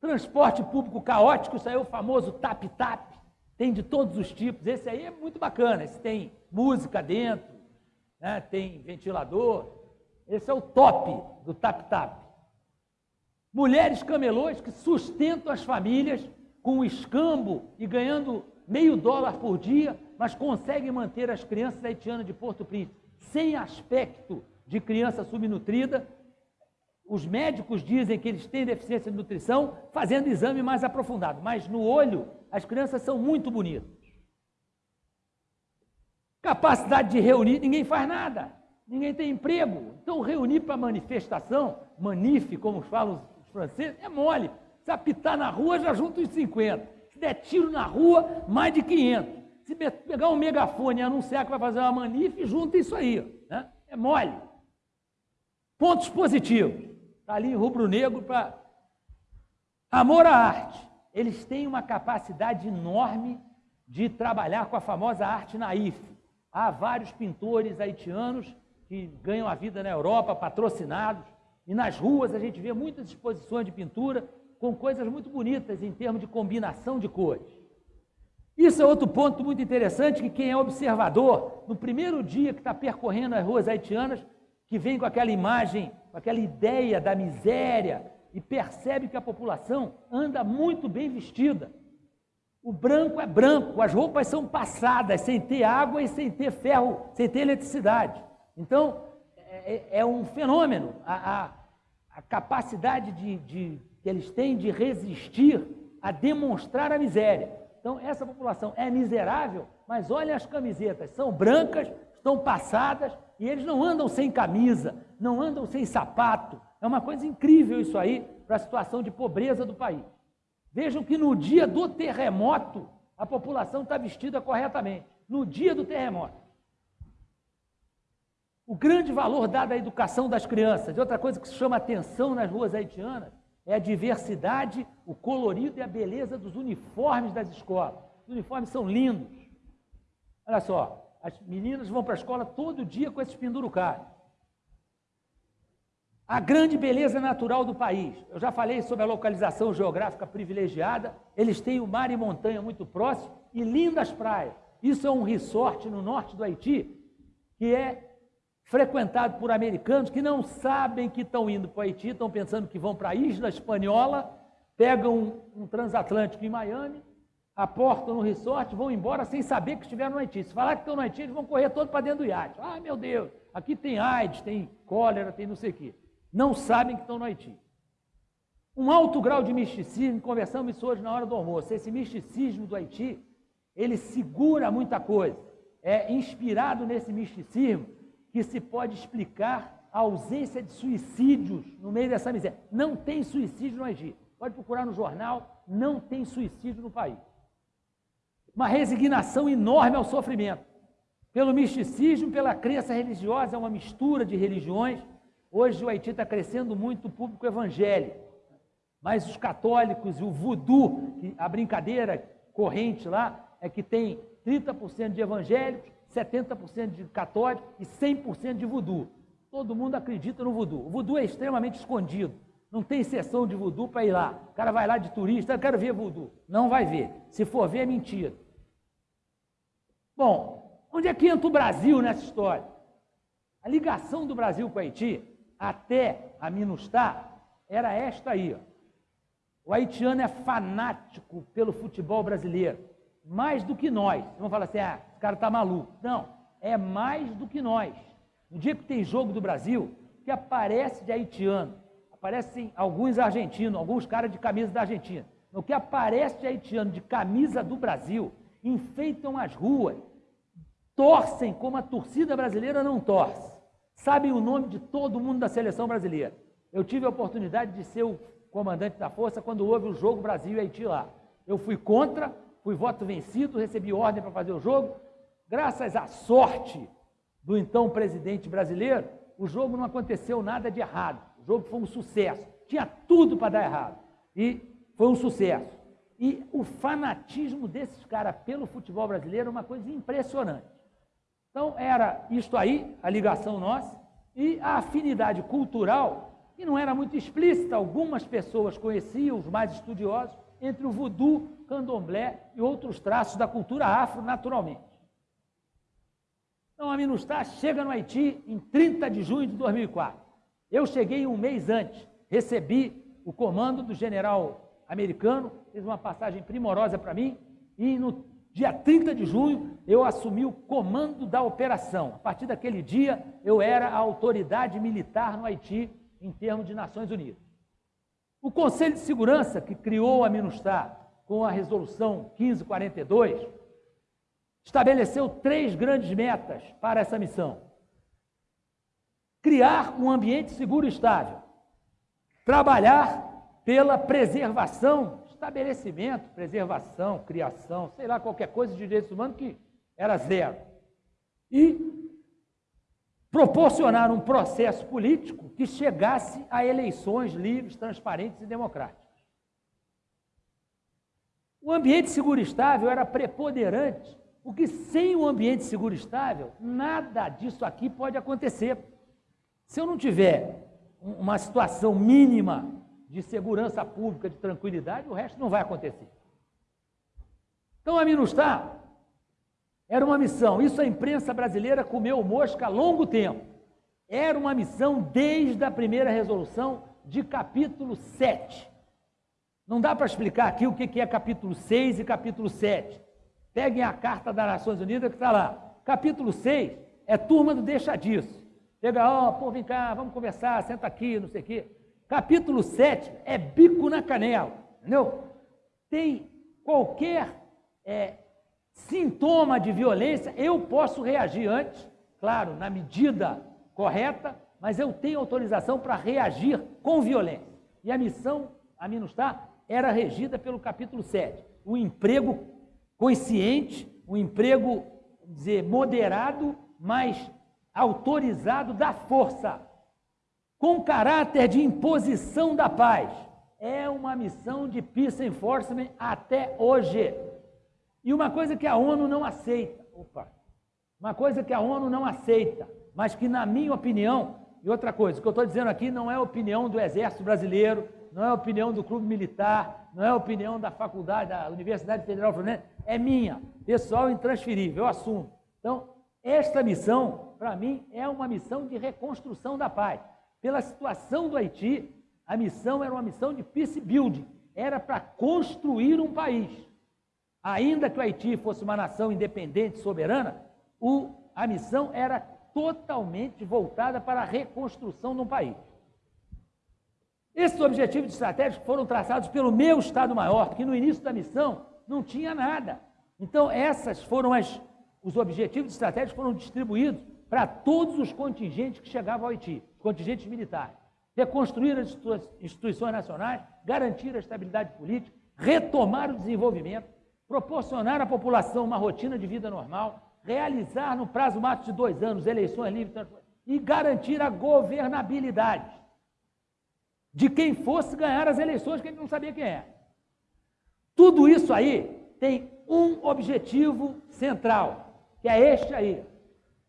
Transporte público caótico, isso aí é o famoso tap-tap, tem de todos os tipos. Esse aí é muito bacana, esse tem música dentro, né? tem ventilador. Esse é o top do tap-tap. Mulheres camelôs que sustentam as famílias com o escambo e ganhando meio dólar por dia, mas conseguem manter as crianças haitianas de Porto Príncipe sem aspecto de criança subnutrida os médicos dizem que eles têm deficiência de nutrição, fazendo exame mais aprofundado, mas no olho as crianças são muito bonitas. Capacidade de reunir, ninguém faz nada, ninguém tem emprego. Então, reunir para manifestação, manif, como falam os franceses, é mole. Se apitar na rua, já junta os 50. Se der tiro na rua, mais de 500. Se pegar um megafone e anunciar que vai fazer uma manif, junta isso aí. Né? É mole. Pontos positivos. Está ali em rubro-negro para. Amor à arte. Eles têm uma capacidade enorme de trabalhar com a famosa arte naif. Há vários pintores haitianos que ganham a vida na Europa, patrocinados, e nas ruas a gente vê muitas exposições de pintura com coisas muito bonitas em termos de combinação de cores. Isso é outro ponto muito interessante que quem é observador, no primeiro dia que está percorrendo as ruas haitianas, que vem com aquela imagem, com aquela ideia da miséria e percebe que a população anda muito bem vestida. O branco é branco, as roupas são passadas, sem ter água e sem ter ferro, sem ter eletricidade. Então, é, é, é um fenômeno. A, a, a capacidade de, de, que eles têm de resistir a demonstrar a miséria. Então, essa população é miserável, mas olha as camisetas, são brancas, estão passadas, e eles não andam sem camisa, não andam sem sapato. É uma coisa incrível isso aí para a situação de pobreza do país. Vejam que no dia do terremoto, a população está vestida corretamente. No dia do terremoto. O grande valor dado à educação das crianças, e outra coisa que chama atenção nas ruas haitianas, é a diversidade, o colorido e a beleza dos uniformes das escolas. Os uniformes são lindos. Olha só, as meninas vão para a escola todo dia com esses pendurucários. A grande beleza natural do país. Eu já falei sobre a localização geográfica privilegiada. Eles têm o mar e montanha muito próximo e lindas praias. Isso é um resort no norte do Haiti que é frequentado por americanos que não sabem que estão indo para o Haiti, estão pensando que vão para a isla espanhola, pegam um, um transatlântico em Miami aportam no resort, vão embora sem saber que estiveram no Haiti. Se falar que estão no Haiti, eles vão correr todo para dentro do iate. Ah, meu Deus, aqui tem AIDS, tem cólera, tem não sei o quê. Não sabem que estão no Haiti. Um alto grau de misticismo, conversamos isso hoje na hora do almoço. Esse misticismo do Haiti, ele segura muita coisa. É inspirado nesse misticismo que se pode explicar a ausência de suicídios no meio dessa miséria. Não tem suicídio no Haiti. Pode procurar no jornal, não tem suicídio no país uma resignação enorme ao sofrimento. Pelo misticismo, pela crença religiosa, é uma mistura de religiões. Hoje o Haiti está crescendo muito o público evangélico, mas os católicos e o voodoo, a brincadeira corrente lá é que tem 30% de evangélicos, 70% de católicos e 100% de voodoo. Todo mundo acredita no voodoo. O voodoo é extremamente escondido. Não tem sessão de voodoo para ir lá. O cara vai lá de turista, eu quero ver voodoo. Não vai ver. Se for ver, é mentira. Bom, onde é que entra o Brasil nessa história? A ligação do Brasil com o Haiti, até a Minustah, era esta aí. Ó. O haitiano é fanático pelo futebol brasileiro, mais do que nós. Vamos falar assim, ah, cara está maluco. Não, é mais do que nós. No dia que tem jogo do Brasil, que aparece de haitiano, aparecem alguns argentinos, alguns caras de camisa da Argentina. No que aparece de haitiano de camisa do Brasil, enfeitam as ruas, torcem como a torcida brasileira não torce. Sabem o nome de todo mundo da seleção brasileira. Eu tive a oportunidade de ser o comandante da força quando houve o jogo Brasil e Haiti lá. Eu fui contra, fui voto vencido, recebi ordem para fazer o jogo. Graças à sorte do então presidente brasileiro, o jogo não aconteceu nada de errado. O jogo foi um sucesso. Tinha tudo para dar errado. E foi um sucesso. E o fanatismo desses caras pelo futebol brasileiro é uma coisa impressionante. Então, era isto aí, a ligação nossa, e a afinidade cultural, que não era muito explícita, algumas pessoas conheciam, os mais estudiosos, entre o voodoo, candomblé e outros traços da cultura afro, naturalmente. Então, a Minustah chega no Haiti em 30 de junho de 2004. Eu cheguei um mês antes, recebi o comando do general americano, fez uma passagem primorosa para mim, e no dia 30 de junho eu assumi o comando da operação. A partir daquele dia, eu era a autoridade militar no Haiti em termos de Nações Unidas. O Conselho de Segurança, que criou a Minustah com a resolução 1542, estabeleceu três grandes metas para essa missão. Criar um ambiente seguro e estável, trabalhar pela preservação, estabelecimento, preservação, criação, sei lá, qualquer coisa de direitos humanos que era zero. E proporcionar um processo político que chegasse a eleições livres, transparentes e democráticas. O ambiente seguro e estável era preponderante porque sem um ambiente seguro e estável, nada disso aqui pode acontecer. Se eu não tiver uma situação mínima de segurança pública, de tranquilidade, o resto não vai acontecer. Então a Minustah era uma missão, isso a imprensa brasileira comeu mosca há longo tempo. Era uma missão desde a primeira resolução de capítulo 7. Não dá para explicar aqui o que é capítulo 6 e capítulo 7. Peguem a carta das Nações Unidas que está lá. Capítulo 6 é turma do deixa disso. Chega, ó, oh, pô, vem cá, vamos conversar, senta aqui, não sei o quê. Capítulo 7 é bico na canela, entendeu? Tem qualquer é, sintoma de violência, eu posso reagir antes, claro, na medida correta, mas eu tenho autorização para reagir com violência. E a missão, a Minustah, era regida pelo capítulo 7. O emprego consciente, um emprego, dizer, moderado, mas autorizado da força, com caráter de imposição da paz. É uma missão de peace enforcement até hoje. E uma coisa que a ONU não aceita, opa, uma coisa que a ONU não aceita, mas que na minha opinião, e outra coisa, o que eu estou dizendo aqui não é opinião do Exército Brasileiro, não é opinião do Clube Militar, não é opinião da faculdade, da Universidade Federal Fluminense, é minha, pessoal intransferível, eu assumo. Então, esta missão, para mim, é uma missão de reconstrução da paz. Pela situação do Haiti, a missão era uma missão de peace building, era para construir um país. Ainda que o Haiti fosse uma nação independente, soberana, o, a missão era totalmente voltada para a reconstrução de um país. Esses objetivos estratégicos foram traçados pelo meu Estado-Maior, porque no início da missão não tinha nada. Então, essas foram as, os objetivos estratégicos foram distribuídos para todos os contingentes que chegavam ao Haiti, contingentes militares. Reconstruir as instituições nacionais, garantir a estabilidade política, retomar o desenvolvimento, proporcionar à população uma rotina de vida normal, realizar no prazo máximo de dois anos eleições livres e garantir a governabilidade de quem fosse ganhar as eleições, que a gente não sabia quem é. Tudo isso aí tem um objetivo central, que é este aí: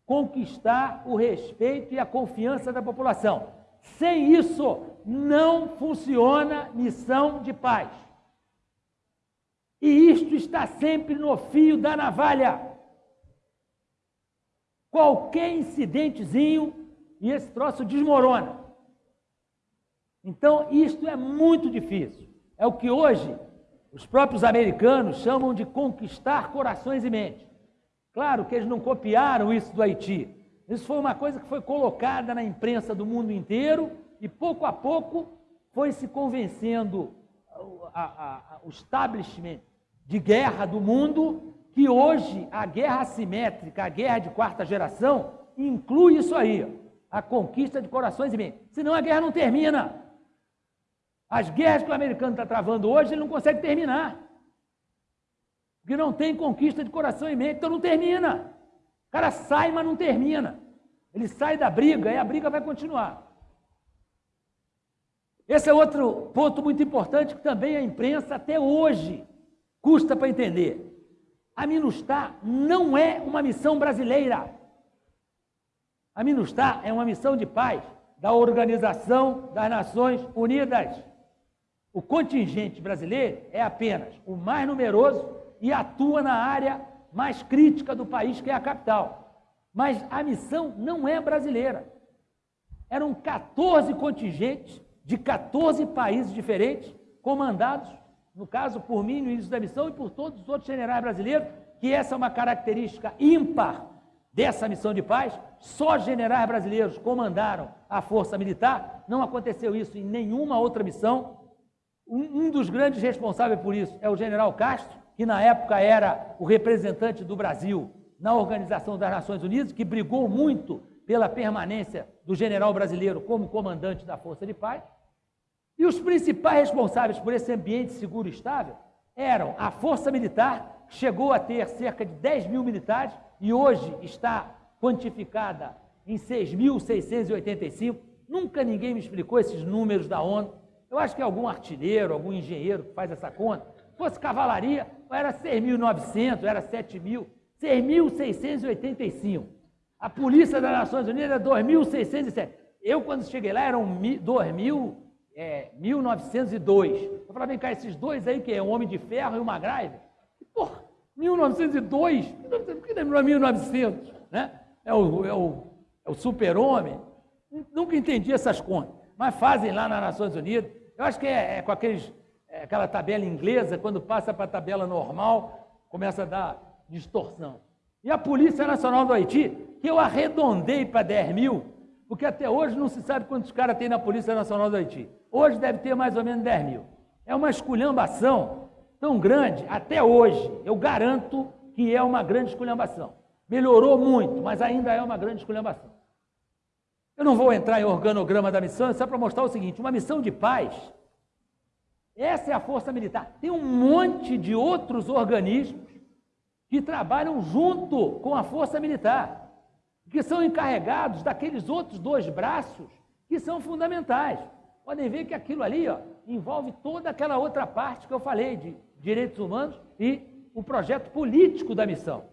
conquistar o respeito e a confiança da população. Sem isso, não funciona missão de paz. E isto está sempre no fio da navalha. Qualquer incidentezinho e esse troço desmorona. Então, isto é muito difícil. É o que hoje os próprios americanos chamam de conquistar corações e mentes. Claro que eles não copiaram isso do Haiti. Isso foi uma coisa que foi colocada na imprensa do mundo inteiro e pouco a pouco foi se convencendo o establishment de guerra do mundo que hoje a guerra assimétrica, a guerra de quarta geração, inclui isso aí, a conquista de corações e mentes. Senão a guerra não termina. As guerras que o americano está travando hoje, ele não consegue terminar. Porque não tem conquista de coração e mente, então não termina. O cara sai, mas não termina. Ele sai da briga e a briga vai continuar. Esse é outro ponto muito importante que também a imprensa até hoje custa para entender. A MINUSTAH não é uma missão brasileira. A MINUSTAH é uma missão de paz da Organização das Nações Unidas. O contingente brasileiro é apenas o mais numeroso e atua na área mais crítica do país, que é a capital. Mas a missão não é brasileira. Eram 14 contingentes de 14 países diferentes, comandados, no caso, por mim no início da missão e por todos os outros generais brasileiros, que essa é uma característica ímpar dessa missão de paz. Só generais brasileiros comandaram a força militar, não aconteceu isso em nenhuma outra missão. Um, um dos grandes responsáveis por isso é o general Castro, que na época era o representante do Brasil na Organização das Nações Unidas, que brigou muito pela permanência do general brasileiro como comandante da Força de Paz. E os principais responsáveis por esse ambiente seguro e estável eram a Força Militar, que chegou a ter cerca de 10 mil militares e hoje está quantificada em 6.685. Nunca ninguém me explicou esses números da ONU. Eu acho que é algum artilheiro, algum engenheiro que faz essa conta. Se fosse cavalaria, era 6.900, era 7.000. 6.685. A Polícia das Nações Unidas era 2.607. Eu, quando cheguei lá, eram 2.000 é, 1902. Eu falava, vem cá, esses dois aí, que é um Homem de Ferro e uma Graiva. Porra, 1902? Por que não é 1900? Né? É o, é o, é o super-homem. Nunca entendi essas contas. Mas fazem lá nas Nações Unidas. Eu acho que é, é com aqueles, é, aquela tabela inglesa, quando passa para a tabela normal, começa a dar distorção. E a Polícia Nacional do Haiti, que eu arredondei para 10 mil, porque até hoje não se sabe quantos caras tem na Polícia Nacional do Haiti. Hoje deve ter mais ou menos 10 mil. É uma esculhambação tão grande, até hoje, eu garanto que é uma grande esculhambação. Melhorou muito, mas ainda é uma grande esculhambação. Eu não vou entrar em organograma da missão, é só para mostrar o seguinte: uma missão de paz, essa é a força militar. Tem um monte de outros organismos que trabalham junto com a força militar, que são encarregados daqueles outros dois braços que são fundamentais podem ver que aquilo ali ó, envolve toda aquela outra parte que eu falei de direitos humanos e o projeto político da missão.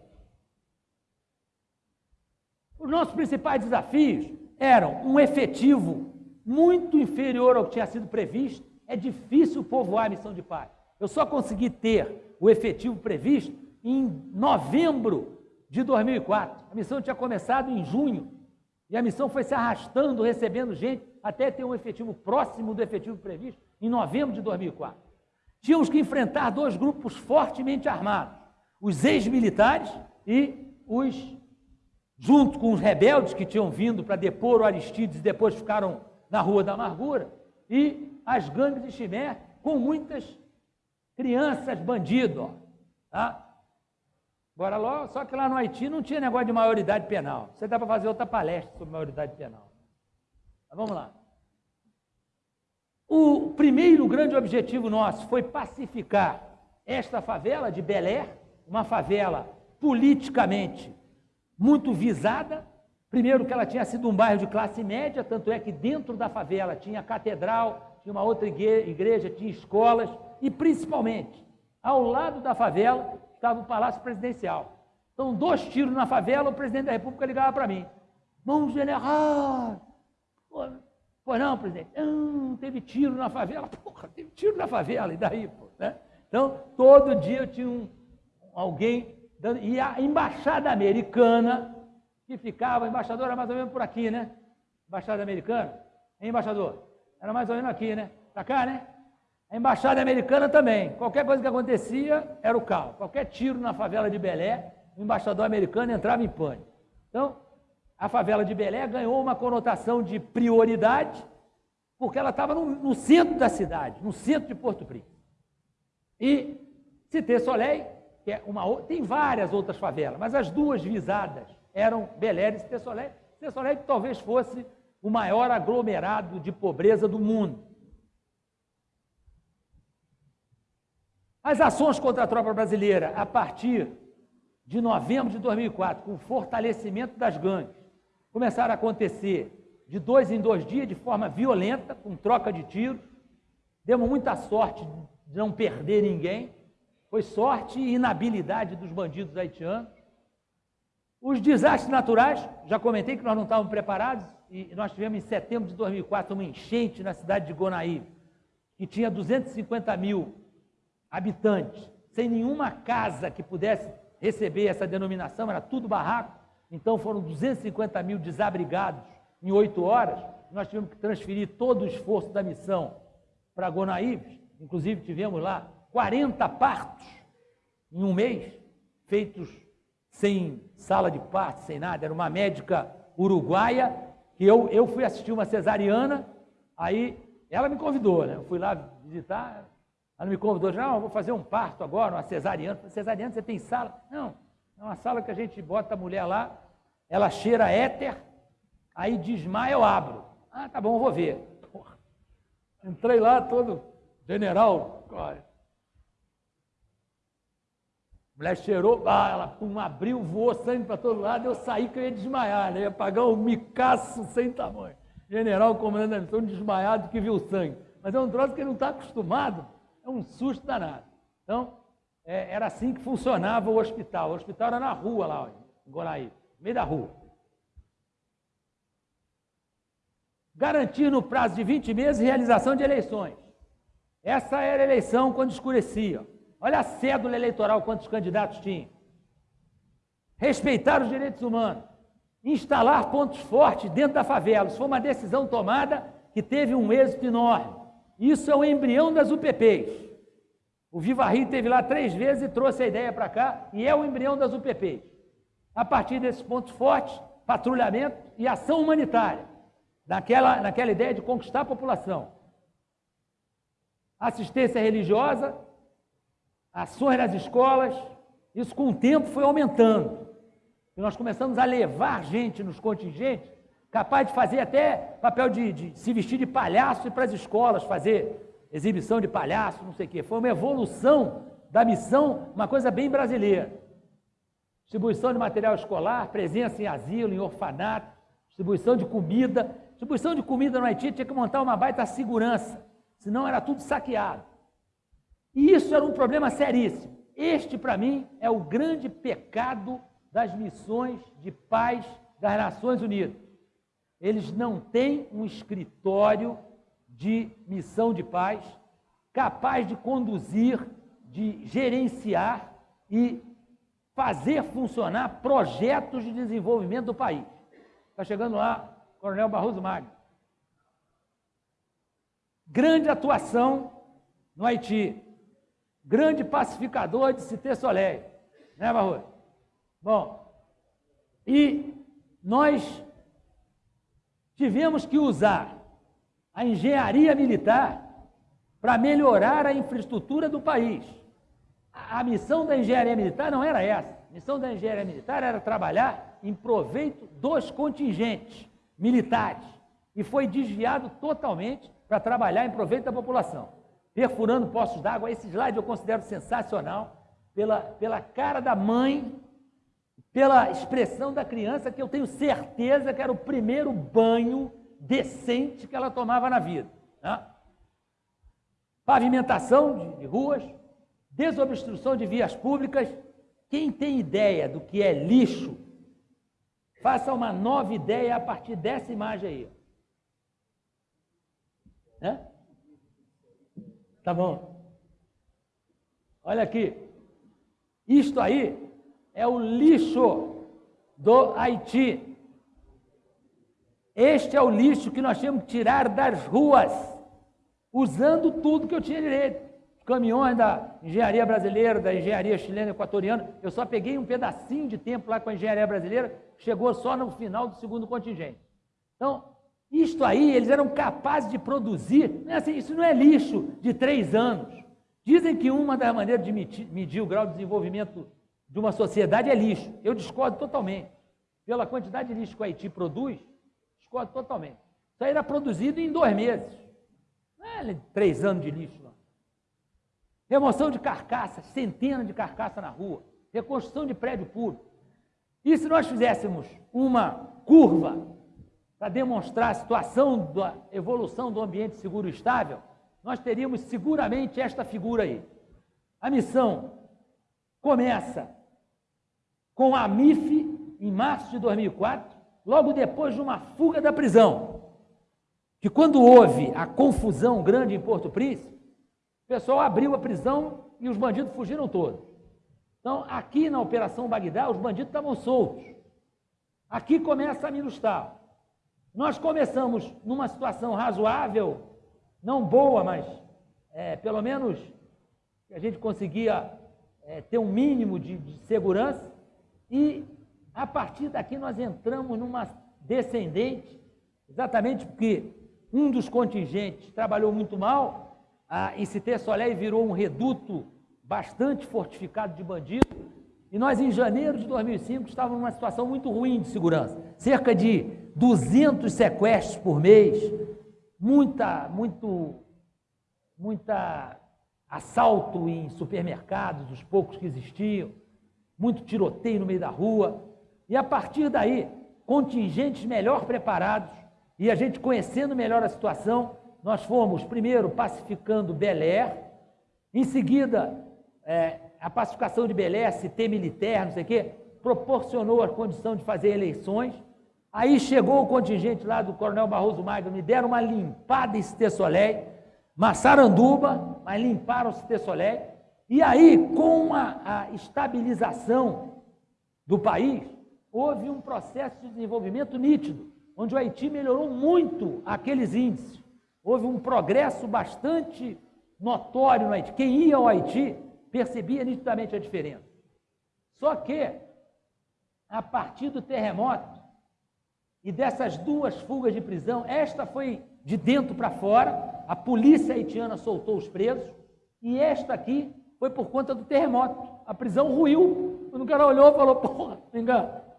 Os nossos principais desafios eram um efetivo muito inferior ao que tinha sido previsto. É difícil povoar a missão de paz. Eu só consegui ter o efetivo previsto em novembro de 2004. A missão tinha começado em junho e a missão foi se arrastando, recebendo gente até ter um efetivo próximo do efetivo previsto em novembro de 2004. Tínhamos que enfrentar dois grupos fortemente armados: os ex-militares e os, junto com os rebeldes que tinham vindo para depor o Aristides e depois ficaram na Rua da Amargura, e as gangues de Chimé, com muitas crianças bandidos. Tá? Agora, logo, só que lá no Haiti não tinha negócio de maioridade penal. Você dá para fazer outra palestra sobre maioridade penal. Mas vamos lá. O primeiro grande objetivo nosso foi pacificar esta favela de Belé, uma favela politicamente muito visada. Primeiro que ela tinha sido um bairro de classe média, tanto é que dentro da favela tinha catedral, tinha uma outra igreja, tinha escolas e principalmente ao lado da favela estava o Palácio Presidencial. Então, dois tiros na favela, o presidente da República ligava para mim. Bom general, Pois não, presidente? Não, teve tiro na favela. Porra, teve tiro na favela, e daí, pô, né? Então, todo dia eu tinha um, alguém. E a embaixada americana, que ficava, embaixador era mais ou menos por aqui, né? Embaixada americana. Hein, embaixador? Era mais ou menos aqui, né? Pra cá, né? A embaixada americana também. Qualquer coisa que acontecia era o caos. Qualquer tiro na favela de Belé, o embaixador americano entrava em pânico. Então, a favela de Belé ganhou uma conotação de prioridade, porque ela estava no, no, centro da cidade, no centro de Porto Príncipe. E Cité Soleil que é uma tem várias outras favelas, mas as duas visadas eram Beléres e Tessolé. Tessolé que talvez fosse o maior aglomerado de pobreza do mundo. As ações contra a tropa brasileira, a partir de novembro de 2004, com o fortalecimento das gangues, começaram a acontecer de dois em dois dias, de forma violenta, com troca de tiros. Demos muita sorte de não perder ninguém. Foi sorte e inabilidade dos bandidos haitianos. Os desastres naturais, já comentei que nós não estávamos preparados, e nós tivemos em setembro de 2004 uma enchente na cidade de Gonaí, que tinha 250 mil habitantes, sem nenhuma casa que pudesse receber essa denominação, era tudo barraco. Então foram 250 mil desabrigados em oito horas. Nós tivemos que transferir todo o esforço da missão para Gonaíves. Inclusive tivemos lá 40 partos em um mês, feitos sem sala de parto, sem nada. Era uma médica uruguaia que eu, eu fui assistir uma cesariana, aí ela me convidou, né? Eu fui lá visitar, ela me convidou, não, vou fazer um parto agora, uma cesariana. Cesariana, você tem sala? Não, é uma sala que a gente bota a mulher lá, ela cheira éter, aí desmaia, eu abro. Ah, tá bom, vou ver. Porra. Entrei lá todo general, olha. Mulher cheirou, ah, ela pum, abriu, voou sangue para todo lado, eu saí que eu ia desmaiar, né? ia pagar um micaço sem tamanho. General, comandante da missão, desmaiado que viu sangue. Mas é um troço que ele não está acostumado, é um susto danado. Então, é, era assim que funcionava o hospital. O hospital era na rua lá, em Goraí, no meio da rua. Garantir no prazo de 20 meses realização de eleições. Essa era a eleição quando escurecia. Olha a cédula eleitoral, quantos candidatos tinha. Respeitar os direitos humanos. Instalar pontos fortes dentro da favela. Isso foi uma decisão tomada que teve um êxito enorme. Isso é o embrião das UPPs. O Viva Rio teve lá três vezes e trouxe a ideia para cá, e é o embrião das UPPs. A partir desses pontos fortes, patrulhamento e ação humanitária, naquela, naquela ideia de conquistar a população. Assistência religiosa, ações nas escolas, isso com o tempo foi aumentando. E nós começamos a levar gente nos contingentes, capaz de fazer até papel de, de se vestir de palhaço e para as escolas fazer exibição de palhaço, não sei o quê. Foi uma evolução da missão, uma coisa bem brasileira. Distribuição de material escolar, presença em asilo, em orfanato, distribuição de comida. Distribuição de comida no Haiti tinha que montar uma baita segurança, senão era tudo saqueado. E isso era um problema seríssimo. Este, para mim, é o grande pecado das missões de paz das Nações Unidas. Eles não têm um escritório de missão de paz, capaz de conduzir, de gerenciar e fazer funcionar projetos de desenvolvimento do país. Está chegando lá, Coronel Barroso Magno. Grande atuação no Haiti. Grande pacificador de Cité Soleil. Né, Barroso? Bom, e nós tivemos que usar a engenharia militar para melhorar a infraestrutura do país. A, missão da engenharia militar não era essa. A missão da engenharia militar era trabalhar em proveito dos contingentes militares e foi desviado totalmente para trabalhar em proveito da população. Perfurando poços d'água, esse slide eu considero sensacional, pela, pela cara da mãe, pela expressão da criança, que eu tenho certeza que era o primeiro banho decente que ela tomava na vida. Né? Pavimentação de, de ruas, desobstrução de vias públicas. Quem tem ideia do que é lixo, faça uma nova ideia a partir dessa imagem aí. Né? Tá bom. Olha aqui. Isto aí é o lixo do Haiti. Este é o lixo que nós temos que tirar das ruas, usando tudo que eu tinha direito. Caminhões da engenharia brasileira, da engenharia chilena equatoriana, eu só peguei um pedacinho de tempo lá com a engenharia brasileira, chegou só no final do segundo contingente. Então, isto aí, eles eram capazes de produzir, não é assim, isso não é lixo de três anos, Dizem que uma das maneiras de medir o grau de desenvolvimento de uma sociedade é lixo. Eu discordo totalmente. Pela quantidade de lixo que o Haiti produz, discordo totalmente. Isso aí era produzido em dois meses. Não é três anos de lixo, não. Remoção de carcaças, centenas de carcaças na rua. Reconstrução de prédio público. E se nós fizéssemos uma curva para demonstrar a situação da evolução do ambiente seguro e estável, nós teríamos seguramente esta figura aí. A missão começa com a MIF em março de 2004, logo depois de uma fuga da prisão. Que quando houve a confusão grande em Porto Príncipe, o pessoal abriu a prisão e os bandidos fugiram todos. Então, aqui na Operação Bagdá, os bandidos estavam soltos. Aqui começa a Minustal. Nós começamos numa situação razoável não boa, mas é, pelo menos a gente conseguia é, ter um mínimo de, de segurança, e a partir daqui nós entramos numa descendente, exatamente porque um dos contingentes trabalhou muito mal, a, em Cité Soleil virou um reduto bastante fortificado de bandidos, e nós em janeiro de 2005 estávamos numa situação muito ruim de segurança, cerca de 200 sequestros por mês, muita, muito, muita assalto em supermercados, os poucos que existiam, muito tiroteio no meio da rua. E a partir daí, contingentes melhor preparados e a gente conhecendo melhor a situação, nós fomos primeiro pacificando Belé, em seguida é, a pacificação de Belé, CT militar, não sei o quê, proporcionou a condição de fazer eleições. Aí chegou o contingente lá do Coronel Barroso Magno, me deram uma limpada em Cité Massaranduba, mas limparam Cité E aí, com a, a estabilização do país, houve um processo de desenvolvimento nítido, onde o Haiti melhorou muito aqueles índices. Houve um progresso bastante notório no Haiti. Quem ia ao Haiti percebia nitidamente a diferença. Só que, a partir do terremoto, e dessas duas fugas de prisão, esta foi de dentro para fora, a polícia haitiana soltou os presos, e esta aqui foi por conta do terremoto. A prisão ruiu. Quando o cara olhou e falou, porra,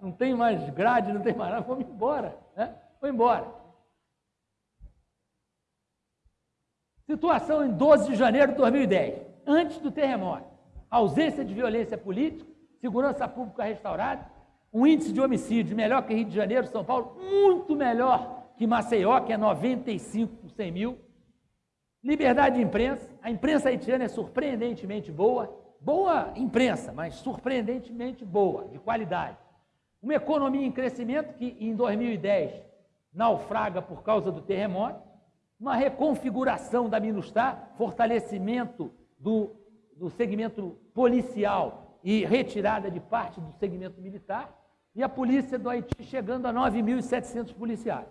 não tem mais grade, não tem mais nada, vamos embora. Né? Foi embora. Situação em 12 de janeiro de 2010, antes do terremoto. Ausência de violência política, segurança pública restaurada, um índice de homicídio melhor que Rio de Janeiro, São Paulo, muito melhor que Maceió, que é 95 por 100 mil. Liberdade de imprensa, a imprensa haitiana é surpreendentemente boa, boa imprensa, mas surpreendentemente boa, de qualidade. Uma economia em crescimento que em 2010 naufraga por causa do terremoto, uma reconfiguração da Minustar, fortalecimento do, do segmento policial e retirada de parte do segmento militar, e a polícia do Haiti chegando a 9.700 policiais.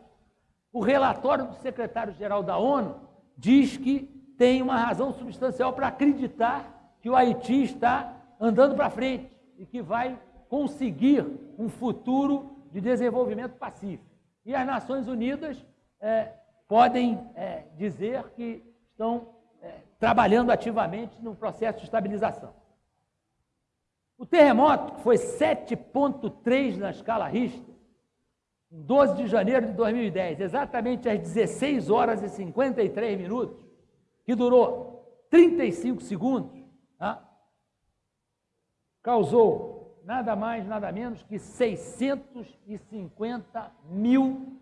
O relatório do secretário-geral da ONU diz que tem uma razão substancial para acreditar que o Haiti está andando para frente e que vai conseguir um futuro de desenvolvimento pacífico. E as Nações Unidas é, podem é, dizer que estão é, trabalhando ativamente no processo de estabilização. O terremoto, que foi 7,3 na escala Richter, em 12 de janeiro de 2010, exatamente às 16 horas e 53 minutos, que durou 35 segundos, tá? causou nada mais, nada menos que 650 mil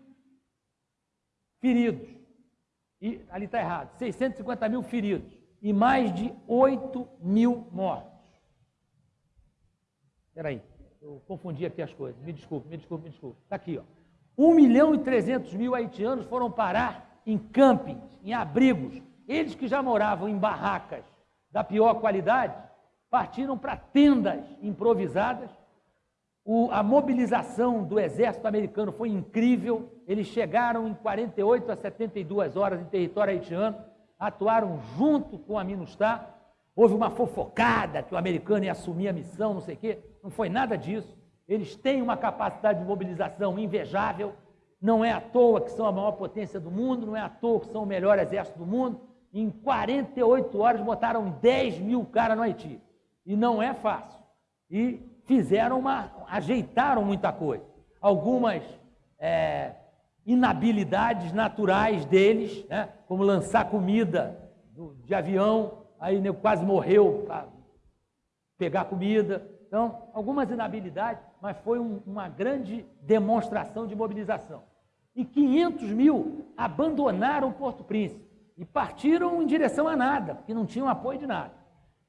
feridos. E, ali está errado, 650 mil feridos e mais de 8 mil mortos. Espera aí, eu confundi aqui as coisas. Me desculpe, me desculpe, me desculpe. Está aqui, ó. 1 milhão e 300 mil haitianos foram parar em campings, em abrigos. Eles que já moravam em barracas da pior qualidade, partiram para tendas improvisadas. O, a mobilização do exército americano foi incrível. Eles chegaram em 48 a 72 horas em território haitiano, atuaram junto com a MINUSTAH. Houve uma fofocada que o americano ia assumir a missão, não sei o quê. Não foi nada disso. Eles têm uma capacidade de mobilização invejável. Não é à toa que são a maior potência do mundo, não é à toa que são o melhor exército do mundo. em 48 horas botaram 10 mil caras no Haiti. E não é fácil. E fizeram uma. ajeitaram muita coisa. Algumas é, inabilidades naturais deles, né? como lançar comida de avião, aí nego quase morreu para pegar comida. Então, algumas inabilidades, mas foi um, uma grande demonstração de mobilização. E 500 mil abandonaram Porto Príncipe e partiram em direção a nada, porque não tinham apoio de nada.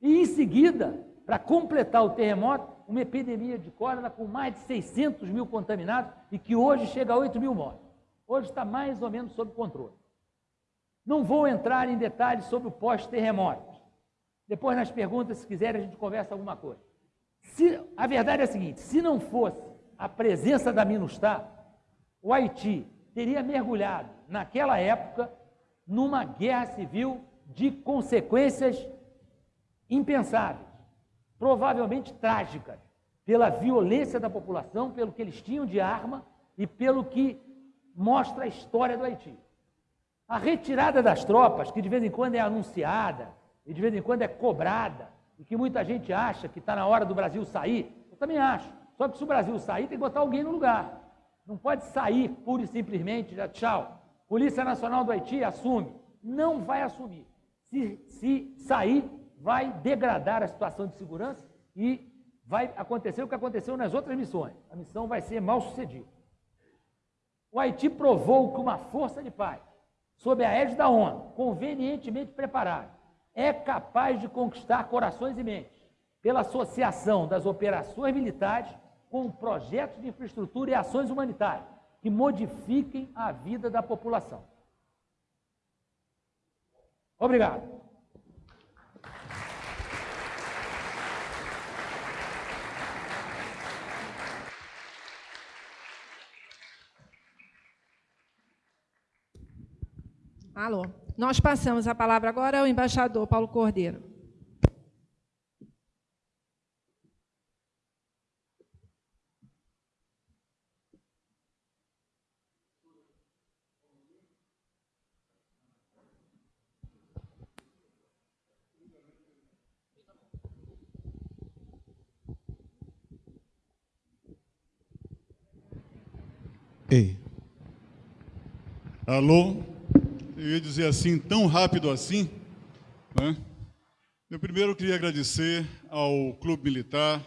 E em seguida, para completar o terremoto, uma epidemia de cólera com mais de 600 mil contaminados e que hoje chega a 8 mil mortos. Hoje está mais ou menos sob controle. Não vou entrar em detalhes sobre o pós-terremoto. Depois, nas perguntas, se quiserem, a gente conversa alguma coisa. Se, a verdade é a seguinte: se não fosse a presença da Minustah, o Haiti teria mergulhado, naquela época, numa guerra civil de consequências impensáveis, provavelmente trágicas, pela violência da população, pelo que eles tinham de arma e pelo que mostra a história do Haiti. A retirada das tropas, que de vez em quando é anunciada e de vez em quando é cobrada, e que muita gente acha que está na hora do Brasil sair, eu também acho. Só que se o Brasil sair, tem que botar alguém no lugar. Não pode sair pura e simplesmente, já tchau. Polícia Nacional do Haiti assume. Não vai assumir. Se, se sair, vai degradar a situação de segurança e vai acontecer o que aconteceu nas outras missões. A missão vai ser mal sucedida. O Haiti provou que uma força de paz, sob a égide da ONU, convenientemente preparada, é capaz de conquistar corações e mentes pela associação das operações militares com projetos de infraestrutura e ações humanitárias que modifiquem a vida da população. Obrigado. Alô. Nós passamos a palavra agora ao embaixador Paulo Cordeiro. Ei. Alô? Eu ia dizer assim, tão rápido assim. Né? Eu primeiro queria agradecer ao Clube Militar,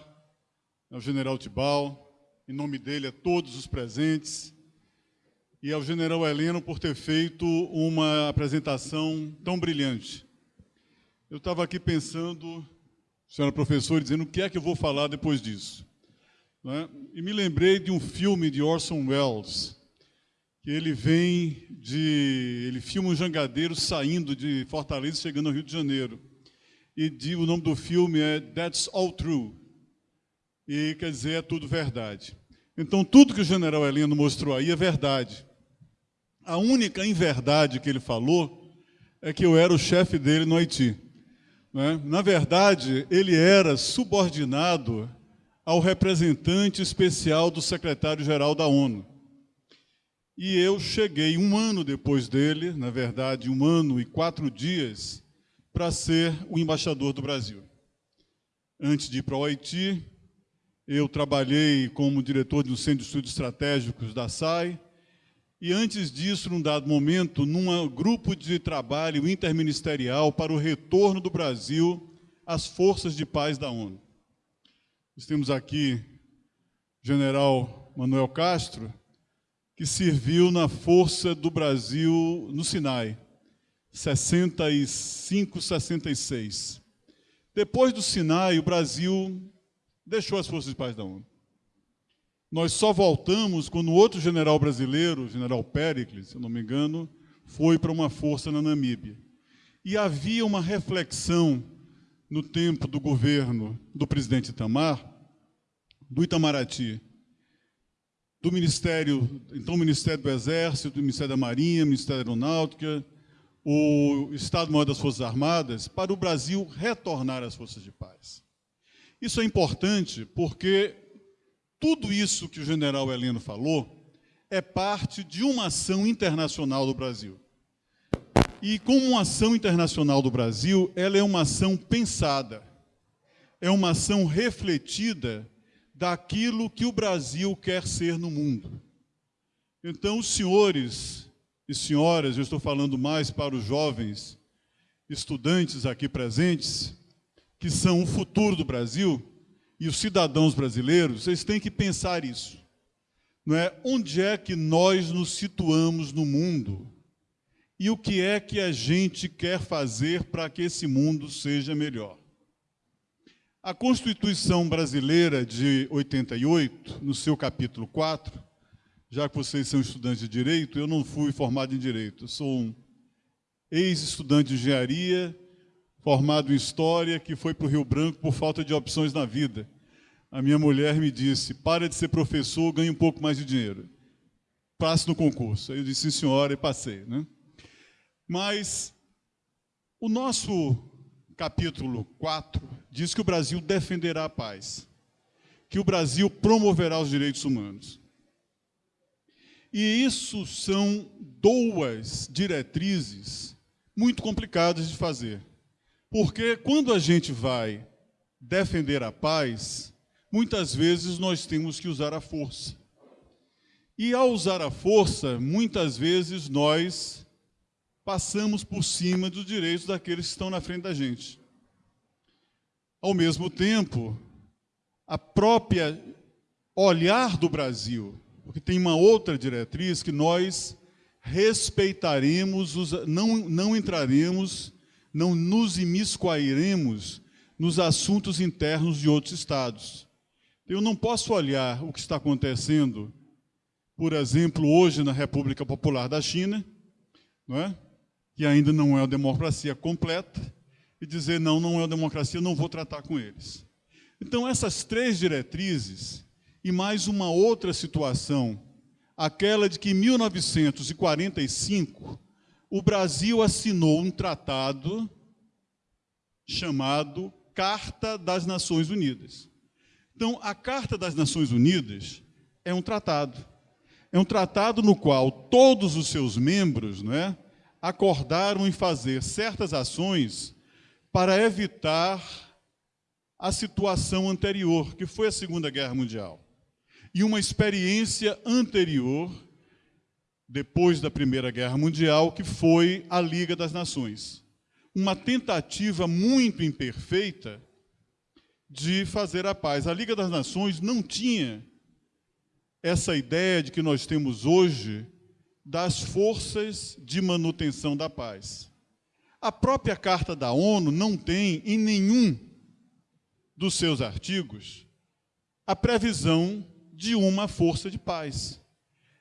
ao General Tibal, em nome dele a todos os presentes, e ao General Heleno por ter feito uma apresentação tão brilhante. Eu estava aqui pensando, senhora professora, dizendo o que é que eu vou falar depois disso. Né? E me lembrei de um filme de Orson Welles, que ele vem de... ele filma um jangadeiro saindo de Fortaleza, chegando ao Rio de Janeiro. E de, o nome do filme é That's All True. E quer dizer, é tudo verdade. Então, tudo que o general Heleno mostrou aí é verdade. A única inverdade que ele falou é que eu era o chefe dele no Haiti. Né? Na verdade, ele era subordinado ao representante especial do secretário-geral da ONU. E eu cheguei um ano depois dele, na verdade, um ano e quatro dias, para ser o embaixador do Brasil. Antes de ir para o Haiti, eu trabalhei como diretor do Centro de Estudos Estratégicos da SAI, e antes disso, num dado momento, num grupo de trabalho interministerial para o retorno do Brasil às forças de paz da ONU. Nós temos aqui general Manuel Castro, que serviu na Força do Brasil no Sinai, 65, 66. Depois do Sinai, o Brasil deixou as Forças de Paz da ONU. Nós só voltamos quando outro general brasileiro, general Pericles, se eu não me engano, foi para uma força na Namíbia. E havia uma reflexão no tempo do governo do presidente Itamar, do Itamaraty, do Ministério, então Ministério do Exército, do Ministério da Marinha, Ministério da Aeronáutica, o Estado-Maior das Forças Armadas, para o Brasil retornar às forças de paz. Isso é importante porque tudo isso que o general Heleno falou é parte de uma ação internacional do Brasil. E como uma ação internacional do Brasil, ela é uma ação pensada, é uma ação refletida daquilo que o Brasil quer ser no mundo. Então, senhores e senhoras, eu estou falando mais para os jovens estudantes aqui presentes, que são o futuro do Brasil, e os cidadãos brasileiros, vocês têm que pensar isso. Não é? Onde é que nós nos situamos no mundo? E o que é que a gente quer fazer para que esse mundo seja melhor? A Constituição Brasileira de 88, no seu capítulo 4, já que vocês são estudantes de Direito, eu não fui formado em Direito, eu sou um ex-estudante de Engenharia, formado em História, que foi para o Rio Branco por falta de opções na vida. A minha mulher me disse, para de ser professor, ganhe um pouco mais de dinheiro. Passe no concurso. Aí eu disse, senhora, e passei. Né? Mas o nosso capítulo 4 diz que o Brasil defenderá a paz, que o Brasil promoverá os direitos humanos. E isso são duas diretrizes muito complicadas de fazer. Porque quando a gente vai defender a paz, muitas vezes nós temos que usar a força. E ao usar a força, muitas vezes nós passamos por cima dos direitos daqueles que estão na frente da gente. Ao mesmo tempo, a própria olhar do Brasil, porque tem uma outra diretriz que nós respeitaremos, não, não entraremos, não nos imiscuiremos nos assuntos internos de outros estados. Eu não posso olhar o que está acontecendo, por exemplo, hoje na República Popular da China, não é? que ainda não é uma democracia completa, e dizer, não, não é uma democracia, não vou tratar com eles. Então, essas três diretrizes, e mais uma outra situação, aquela de que em 1945, o Brasil assinou um tratado chamado Carta das Nações Unidas. Então, a Carta das Nações Unidas é um tratado. É um tratado no qual todos os seus membros, não é, acordaram em fazer certas ações para evitar a situação anterior, que foi a Segunda Guerra Mundial. E uma experiência anterior, depois da Primeira Guerra Mundial, que foi a Liga das Nações. Uma tentativa muito imperfeita de fazer a paz. A Liga das Nações não tinha essa ideia de que nós temos hoje das forças de manutenção da paz. A própria Carta da ONU não tem em nenhum dos seus artigos a previsão de uma força de paz.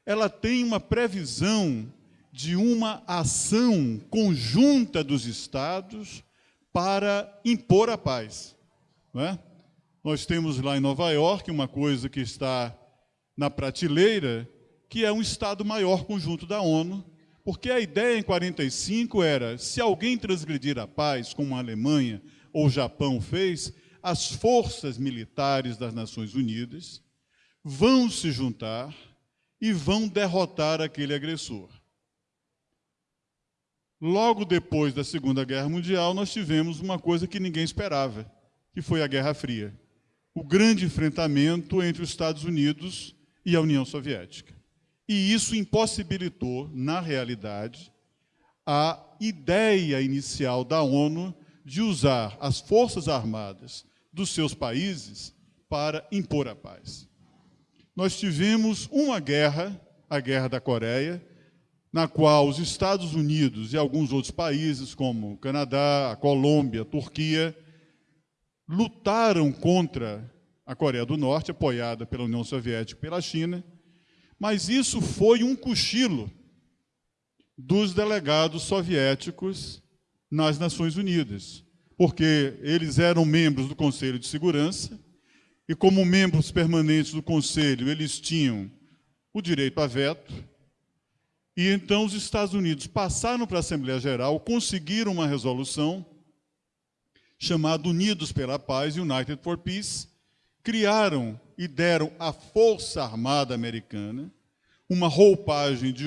Ela tem uma previsão de uma ação conjunta dos Estados para impor a paz. É? Nós temos lá em Nova York uma coisa que está na prateleira, que é um Estado-maior conjunto da ONU, porque a ideia em 45 era, se alguém transgredir a paz, como a Alemanha ou o Japão fez, as forças militares das Nações Unidas vão se juntar e vão derrotar aquele agressor. Logo depois da Segunda Guerra Mundial, nós tivemos uma coisa que ninguém esperava, que foi a Guerra Fria. O grande enfrentamento entre os Estados Unidos e a União Soviética. E isso impossibilitou, na realidade, a ideia inicial da ONU de usar as forças armadas dos seus países para impor a paz. Nós tivemos uma guerra, a Guerra da Coreia, na qual os Estados Unidos e alguns outros países, como o Canadá, a Colômbia, a Turquia, lutaram contra a Coreia do Norte, apoiada pela União Soviética e pela China, mas isso foi um cochilo dos delegados soviéticos nas Nações Unidas, porque eles eram membros do Conselho de Segurança e, como membros permanentes do Conselho, eles tinham o direito a veto. E então os Estados Unidos passaram para a Assembleia Geral, conseguiram uma resolução chamada Unidos pela Paz, United for Peace, criaram e deram à Força Armada Americana uma roupagem de